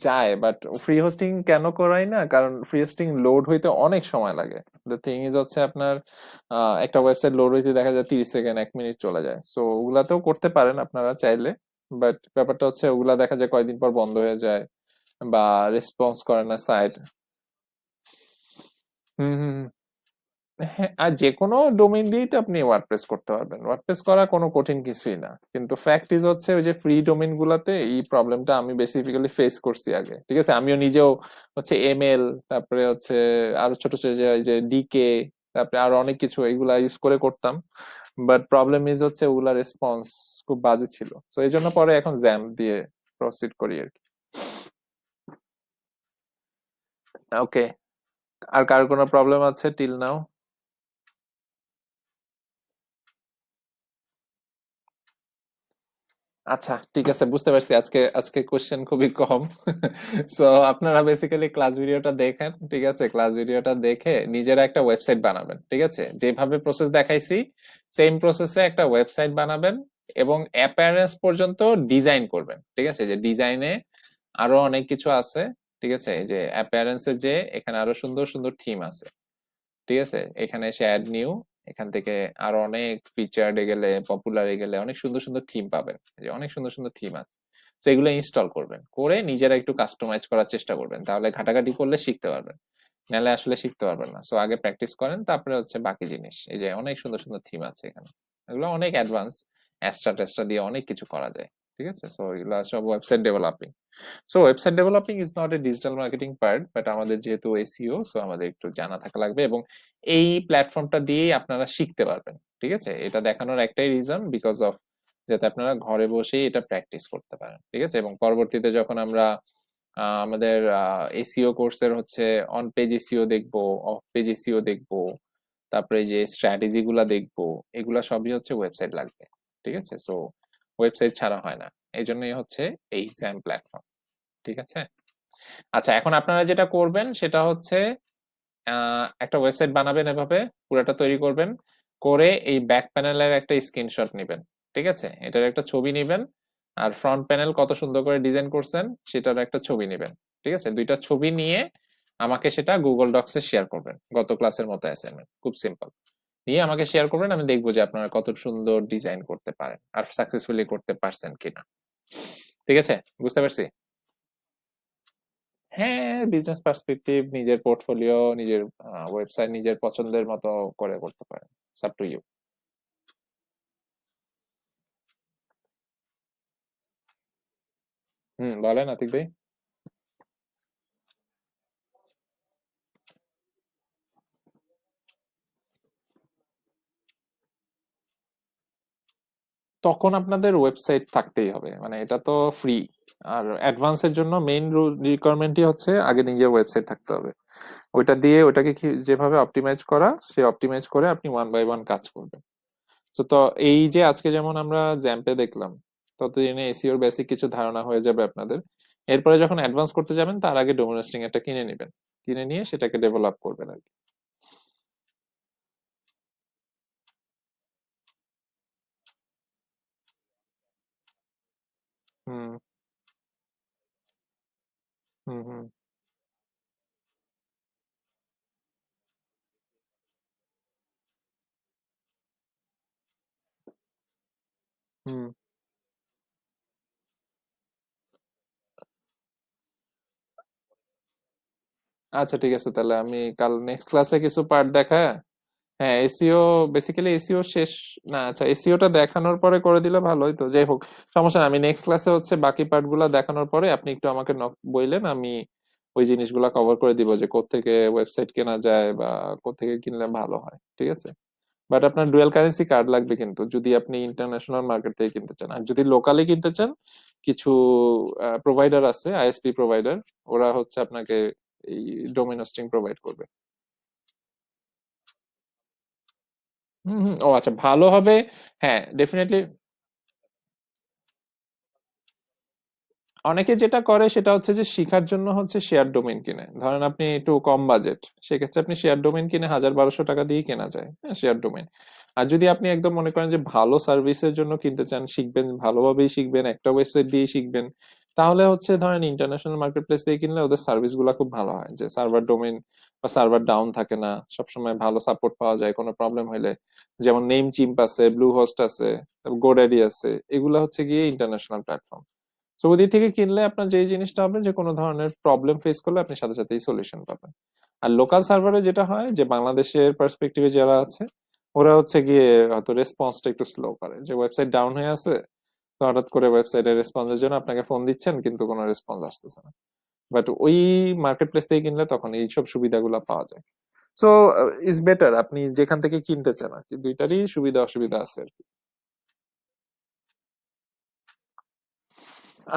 S1: যায় বাট ফ্রি হোস্টিং কেন করাই না? কারণ ফ্রি হোস্টিং লোড হইতে অনেক সময় লাগে। দ্য থিং ইজ হচ্ছে আপনার একটা ওয়েবসাইট লোড হইতে দেখা যায় তিরিশ সেকেন্ড, এক মিনিট চলে যায়। সো ওগুলাতেও করতে পারেন আপনারা চাইলে বাট ব্যাপারটা হচ্ছে ওগুলা দেখা যায় কয়েকদিন পর বন্ধ হয়ে যায় বা রেসপন্স করে না সাইট হুম হুম। হ্যাঁ আর যে কোনো ডোমেইন দিয়েই তো আপনি ওয়ার্ডপ্রেস করতে পারবেন। ওয়ার্ডপ্রেস করা কোনো কঠিন কিছুই না। কিন্তু ফ্যাক্ট ইজ হচ্ছে ওই যে ফ্রি ডোমেইন গুলাতে এই প্রবলেমটা আমি বেসিক্যালি ফেস করছি আগে। ঠিক আছে? আমিও নিজেও হচ্ছে এমএল তারপরে হচ্ছে আরও ছোট ছোট যে যে ডিকে তারপরে আরও অনেক কিছু এগুলা ইউজ করে করতাম। বাট প্রবলেম ইজ হচ্ছে ওগুলা রেসপন্স খুব বাজে ছিল। তো এই জন্য পরে এখন জ্যাম দিয়ে প্রসিড করি আর কি। ওকে আর কার কোনো প্রবলেম আছে? টিল নাও আচ্ছা ঠিক আছে, বুঝতে পারছি। আজকে আজকে কোশ্চেন খুবই কম। সো আপনারা বেসিক্যালি ক্লাস ভিডিওটা দেখেন, ঠিক আছে? ক্লাস ভিডিওটা দেখে নিজেরা একটা ওয়েবসাইট বানাবেন, ঠিক আছে? যেভাবে প্রসেস দেখাইছি সেম প্রসেসে একটা ওয়েবসাইট বানাবেন এবং অ্যাপিয়ারেন্স পর্যন্ত ডিজাইন করবেন, ঠিক আছে? যে ডিজাইনে আরও অনেক কিছু আছে, ঠিক আছে? যে অ্যাপিয়ারেন্সে যে এখানে আরও সুন্দর সুন্দর থিম আছে, ঠিক আছে? এখানে এসে অ্যাড নিউ এখান থেকে আরও অনেক ফিচার্ড গেলে পপুলার গেলে অনেক সুন্দর সুন্দর থিম পাবেন। যে অনেক সুন্দর সুন্দর থিম আছে। তো এগুলো ইনস্টল করবেন। করে নিজেরা একটু কাস্টমাইজ করার চেষ্টা করবেন। তাহলে ঘাটাঘাটি করলে শিখতে পারবেন। নাহলে আসলে শিখতে পারবেন না। সো আগে প্র্যাকটিস করেন, তারপরে হচ্ছে বাকি জিনিস। এই যে অনেক সুন্দর সুন্দর থিম আছে এখানে। এগুলো অনেক অ্যাডভান্স অ্যাস্ট্রা টেস্ট্রা দিয়ে অনেক কিছু করা যায়। ঠিক আছে? সো এগুলো সব website developing so website developing is not a digital marketing part but আমাদের যেহেতু এসিও সো আমাদের একটু জানা থাকা লাগবে এবং এই প্ল্যাটফর্মটা দিয়েই আপনারা শিখতে পারবেন, ঠিক আছে? এটা দেখানোর একটাই রিজন বিকজ অফ যাতে আপনারা ঘরে বসেই এটা প্র্যাকটিস করতে পারেন, ঠিক আছে? এবং পরবর্তীতে যখন আমরা আমাদের এসিও কোর্সের হচ্ছে অন পেজ এসিও দেখব অফ পেজ এসিও দেখব, তারপরে যে স্ট্র্যাটেজি গুলা দেখব, এগুলা সবই হচ্ছে ওয়েবসাইট লাগবে, ঠিক আছে? সো ওয়েবসাইট ছাড়া হয় না। এই জন্যই হচ্ছে এই স্যাম প্ল্যাটফর্ম ঠিক আছে? আচ্ছা এখন আপনারা যেটা করবেন সেটা হচ্ছে একটা ওয়েবসাইট বানাবেন এভাবে, পুরোটা তৈরি করবেন, করে এই ব্যাক প্যানেলের একটা স্ক্রিনশট নেবেন, ঠিক আছে? এটার একটা ছবি নেবেন, আর ফ্রন্ট প্যানেল কত সুন্দর করে ডিজাইন করছেন, সেটার একটা ছবি নেবেন, ঠিক আছে? দুইটা ছবি নিয়ে আমাকে সেটা গুগল ডক্সে শেয়ার করবেন, গত ক্লাসের মতো অ্যাসাইনমেন্ট খুব সিম্পল নিয়ে আমাকে শেয়ার করবেন, আমি দেখব যে আপনারা কত সুন্দর ডিজাইন করতে পারেন আর সাকসেসফুলি করতে পারছেন কিনা। ঠিক আছে? বুঝতে পারছি? হ্যাঁ বিজনেস পার্সপেক্টিভ নিজের পোর্টফোলিও নিজের ওয়েবসাইট নিজের পছন্দের মতো করে করতে পারেন। আপ টু ইউ হুম, বলেন আতিক ভাই। তখন আপনাদের ওয়েবসাইট থাকতেই হবে। মানে এটা তো ফ্রি আর অ্যাডভান্সের জন্য মেইন রিকোয়ারমেন্টই হচ্ছে আগে নিজের ওয়েবসাইট থাকতে হবে। ওইটা দিয়ে ওটাকে কি, যেভাবে অপটিমাইজ করা, সে অপটিমাইজ করে আপনি ওয়ান বাই ওয়ান কাজ করবেন। তো তো এই যে আজকে যেমন আমরা জ্যাম্পে দেখলাম, ততদিনে এসিওর বেসিক কিছু ধারণা হয়ে যাবে আপনাদের। এরপরে যখন অ্যাডভান্স করতে যাবেন, তার আগে ডোমিনোস্টিং একটা কিনে নেবেন। কিনে নিয়ে সেটাকে ডেভেলপ করবেন আর কি হুম হুম হুম হুম আচ্ছা ঠিক আছে। তাহলে আমি কাল নেক্সট ক্লাসে কিছু পার্ট দেখা। হ্যাঁ এসিও বেসিক্যালি এসিও শেষ, না আচ্ছা এসিওটা দেখানোর পরে করে দিলে ভালোই তো, যাই হোক, সমস্যা না, আমি নেক্সট ক্লাসে হচ্ছে বাকি পার্টগুলা দেখানোর পরে আপনি একটু আমাকে নক বললেন আমি ওই জিনিসগুলা কভার করে দিব যে কোত্থেকে ওয়েবসাইট কেনা যায় বা কোত্থেকে কিনলে ভালো হয়, ঠিক আছে? বাট আপনার ডুয়াল কারেন্সি কার্ড লাগবে কিন্তু, যদি আপনি ইন্টারন্যাশনাল মার্কেট থেকে কিনতে চান। আর যদি লোকালি কিনতে চান, কিছু প্রোভাইডার আছে আইএসপি প্রোভাইডার ওরা হচ্ছে আপনাকে এই ডোমেন হোস্টিং প্রোভাইড করবে। হুম ও আচ্ছা ভালো হবে। হ্যাঁ ডেফিনেটলি অনেকে যেটা করে সেটা হচ্ছে যে শিখার জন্য হচ্ছে শেয়ার ডোমেন কিনে। ধরেন আপনি একটু কম বাজেট সেক্ষেত্রে আপনি শেয়ার ডোমেন কিনে হাজার বারোশো টাকা দিয়ে কেনা যায় হ্যাঁ শেয়ার ডোমেন আর যদি আপনি একদম মনে করেন যে ভালো সার্ভিসের জন্য কিনতে চান, শিখবেন, ভালোভাবেই শিখবেন, একটা ওয়েবসাইট দিয়ে শিখবেন তাহলে হচ্ছে ধরেন ইন্টারন্যাশনাল মার্কেট প্লেস দিয়ে কিনলে ওদের সার্ভিসগুলা খুব ভালো হয়। যে সার্ভার ডোমেন বা সার্ভার ডাউন থাকে না, সবসময় ভালো সাপোর্ট পাওয়া যায়, কোনো প্রবলেম হলে যেমন নেম চিম্প আছে ব্লু হোস্ট আছে গোডাডি আছে, এগুলা হচ্ছে গিয়ে ইন্টারন্যাশনাল প্ল্যাটফর্ম তো ওদের থেকে কিনলে আপনার যে জিনিসটা হবে, যে কোনো ধরনের প্রবলেম ফেস করলে আপনি সাথে সাথেই সলিউশন পাবেন। আর লোকাল সার্ভারে যেটা হয়, যে বাংলাদেশের পার্সপেক্টিভে যারা আছে, ওরা হচ্ছে গিয়ে হয়তো রেসপন্সটা একটু স্লো করে। যে ওয়েবসাইট ডাউন হয়ে আছে হঠাৎ করে ওয়েবসাইটের রেসপন্সের জন্য আপনাকে ফোন দিচ্ছেন, কিন্তু কোনো রেসপন্স আসতেছে না। বাট ওই মার্কেট প্লেস থেকে কিনলে তখন এইসব সুবিধাগুলো পাওয়া যায়। সো ইজ বেটার আপনি যেখান থেকে কিনতে চান আর কি। দুইটারই সুবিধা অসুবিধা আছে আর কি।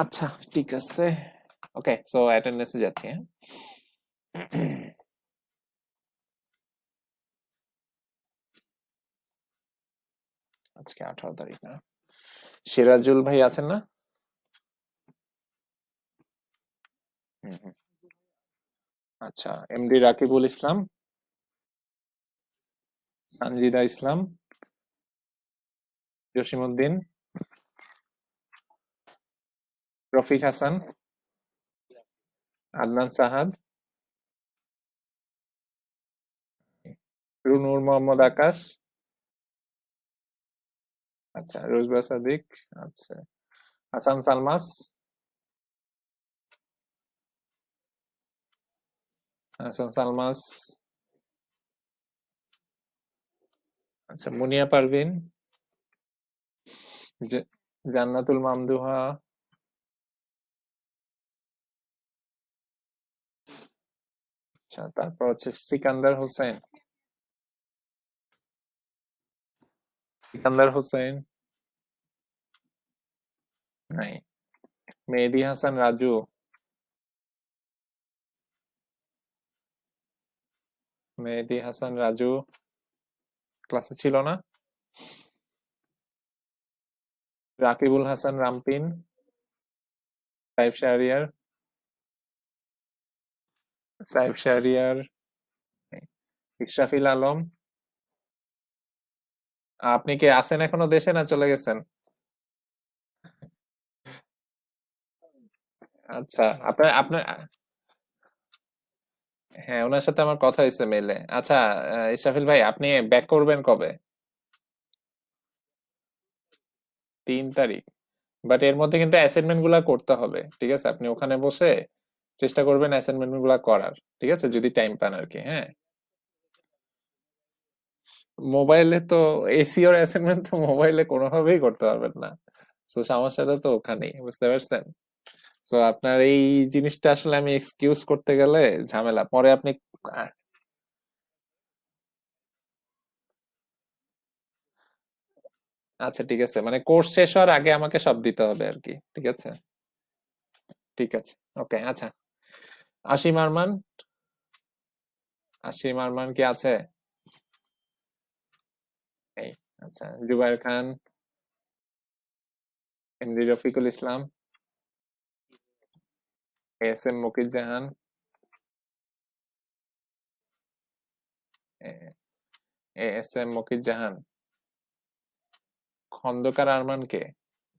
S1: আচ্ছা ঠিক আছে। ওকে সো অ্যাটেন্ডেন্সে যাচ্ছি হ্যাঁ। আজকে আঠারো তারিখ না। সিরাজুল ভাই আছেন না। আচ্ছা এমডি রাকিবুল ইসলাম, সানজিদা ইসলাম, জসিমউদ্দিন, রফিক হাসান, আদনান সাহাদ, রুনুর মোহাম্মদ আকাশ আচ্ছা রোজবা সাদিক আচ্ছা। হাসান সালমাস। হাসান সালমাস। আচ্ছা মুনিয়া পারভিন। জ- জান্নাতুল মামদুহা। আচ্ছা তারপর হচ্ছে সিকান্দার হোসেন। সিকান্দার হোসেন। নাই মেহেদি হাসান রাজু মেহেদি হাসান রাজু ক্লাসে ছিল না? রাকিবুল হাসান রামপিন সাইফ শাহরিয়ার সাইফ শাহরিয়ার ইশরাফিল আলম আপনি কি আছেন এখনও দেশে না চলে গেছেন? আচ্ছা আপনার আপনার হ্যাঁ ওনার সাথে আমার কথা হয়েছে মেলে আচ্ছা আহ, ইশরাফিল ভাই আপনি ব্যাক করবেন কবে? তিন তারিখ। বাট এর মধ্যে কিন্তু অ্যাসাইনমেন্টগুলা করতে হবে ঠিক আছে? আপনি ওখানে বসে চেষ্টা করবেন অ্যাসাইনমেন্টগুলা করার ঠিক আছে? যদি টাইম পান আর কি হ্যাঁ? মোবাইলে তো এসিওর অ্যাসাইনমেন্ট তো মোবাইলে কোনোভাবেই করতে পারবেন না। তো সমস্যাটা তো ওখানেই বুঝতে পারছেন? তো আপনার এই জিনিসটা আসলে আমি এক্সকিউজ করতে গেলে ঝামেলা। পরে আপনি আচ্ছা ঠিক আছে। মানে কোর্স শেষ হওয়ার আগে আমাকে সব দিতে হবে আর কি ঠিক আছে? ঠিক আছে, ওকে আচ্ছা। আসিম আরমান? আসিম আরমান কি আছে? এই আচ্ছা Zubair Khan MD Rafiqul Islam. S M Mukir Jahan S M Mukir Jahan Khandakar Arman কে?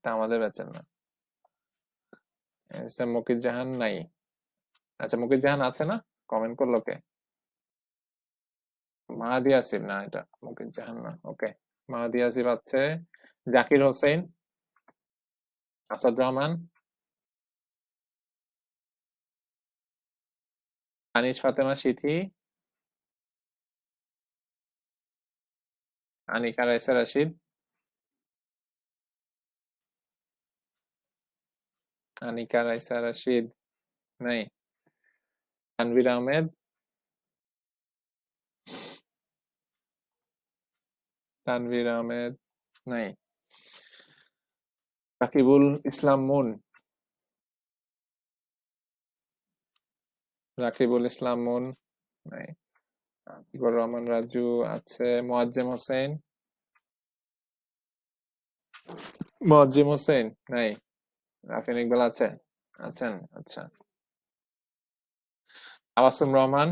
S1: তা আমাদের ব্যাচের না। এস এম মুকির জাহান নাই। আচ্ছা মুকির জাহান আছে না? কমেন্ট করল কে? মাহাদি আসিফ না এটা মুকির জাহান না ওকে মাহাদি আসিফ আছে জাকির হোসেন আসাদ রহমান আনিস ফাতেমা সিথি। আনিকা রাইসা রাশিদ। আনিকা রাইসা রাশিদ নাই। তানভীর আহমেদ। তানভীর আহমেদ নাই। রাকিবুল ইসলাম মুন। রাকিবুল ইসলাম মুন আতিকুর রহমান রাজু আছে, মোয়াজ্জেম হোসেন। মোয়াজ্জেম হোসেন নাই রাফিন ইকবাল আছে, আছেন আচ্ছা। তাবাসুম রহমান।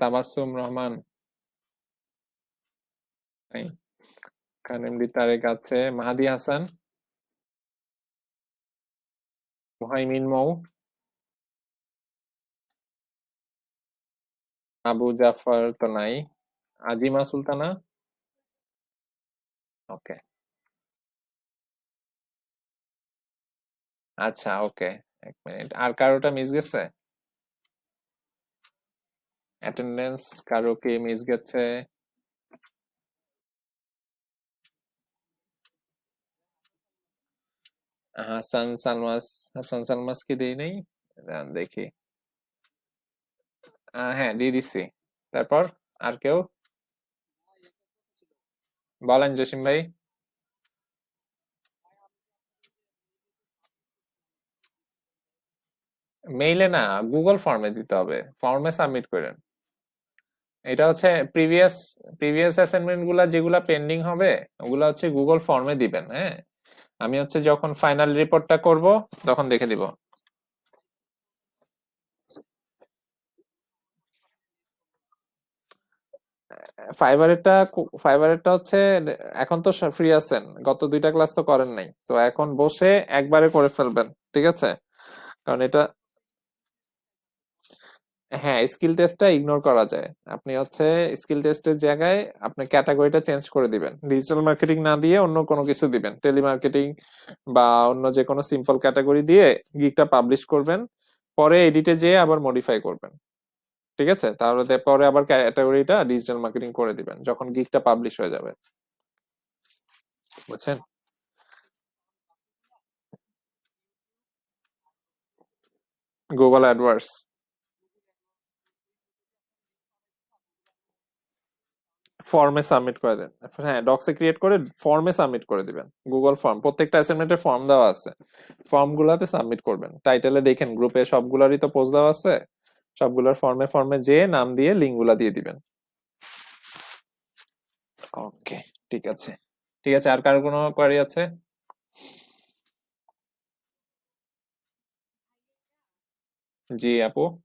S1: তাবাসুম রহমান। নাই কানেমডি তারেক আছে, মাহাদি হাসান। মুহাইমিন মৌ আবু জাফর তো নাই আজিমা সুলতানা ওকে আচ্ছা ওকে এক মিনিট আর কারোটা মিস গেছে? অ্যাটেন্ডেন্স কারও কি মিস গেছে? হাসান সালমাস হাসান সালমাস কি দেই নাই দেখি হ্যাঁ দিয়ে তারপর আর কেউ বলেন জসিম ভাই মেইলে না গুগল ফর্মে দিতে হবে ফর্মে সাবমিট করেন। এটা হচ্ছে প্রিভিয়াস প্রিভিয়াস অ্যাসাইনমেন্টগুলা যেগুলা পেন্ডিং হবে, ওগুলা হচ্ছে গুগল ফর্মে দিবেন হ্যাঁ? আমি হচ্ছে যখন ফাইনাল রিপোর্টটা করব, তখন দেখে দিব ফাইবারেরটা ফাইবারেরটা হচ্ছে, এখন তো ফ্রি আছেন। গত দুইটা ক্লাস তো করেন নাই। তো এখন বসে একবারে করে ফেলবেন, ঠিক আছে? কারণ এটা হ্যাঁ স্কিল টেস্টটা ইগনোর করা যায়। আপনি হচ্ছে স্কিল টেস্টের জায়গায় আপনি ক্যাটাগরিটা চেঞ্জ করে দিবেন। ডিজিটাল মার্কেটিং না দিয়ে অন্য কোনো কিছু দিবেন। টেলিমার্কেটিং বা অন্য যে কোনো সিম্পল ক্যাটাগরি দিয়ে গিকটা পাবলিশ করবেন। পরে এডিটে যেয়ে আবার মডিফাই করবেন। ঠিক আছে? তাহলে পরে আবার ক্যাটাগরিটা ডিজিটাল মার্কেটিং করে দিবেন, যখন গিকটা পাবলিশ হয়ে যাবে। বুঝছেন? গুগল অ্যাডওয়ার্ডস ফর্মে সাবমিট করে দেন। হ্যাঁ ডক্সে ক্রিয়েট করে ফর্মে সাবমিট করে দিবেন। গুগল ফর্ম প্রত্যেকটা অ্যাসাইনমেন্টের ফর্ম দেওয়া আছে। ফর্মগুলোতে সাবমিট করবেন। টাইটেলে দেখেন গ্রুপে সবগুলারই তো পোস্ট দেওয়া আছে। সবগুলোর ফর্মে ফর্মে যেয়ে নাম দিয়ে লিঙ্কগুলা দিয়ে দিবেন। ওকে ঠিক আছে। ঠিক আছে, আর কারও কোনো কোয়ারি আছে? জি, আপু?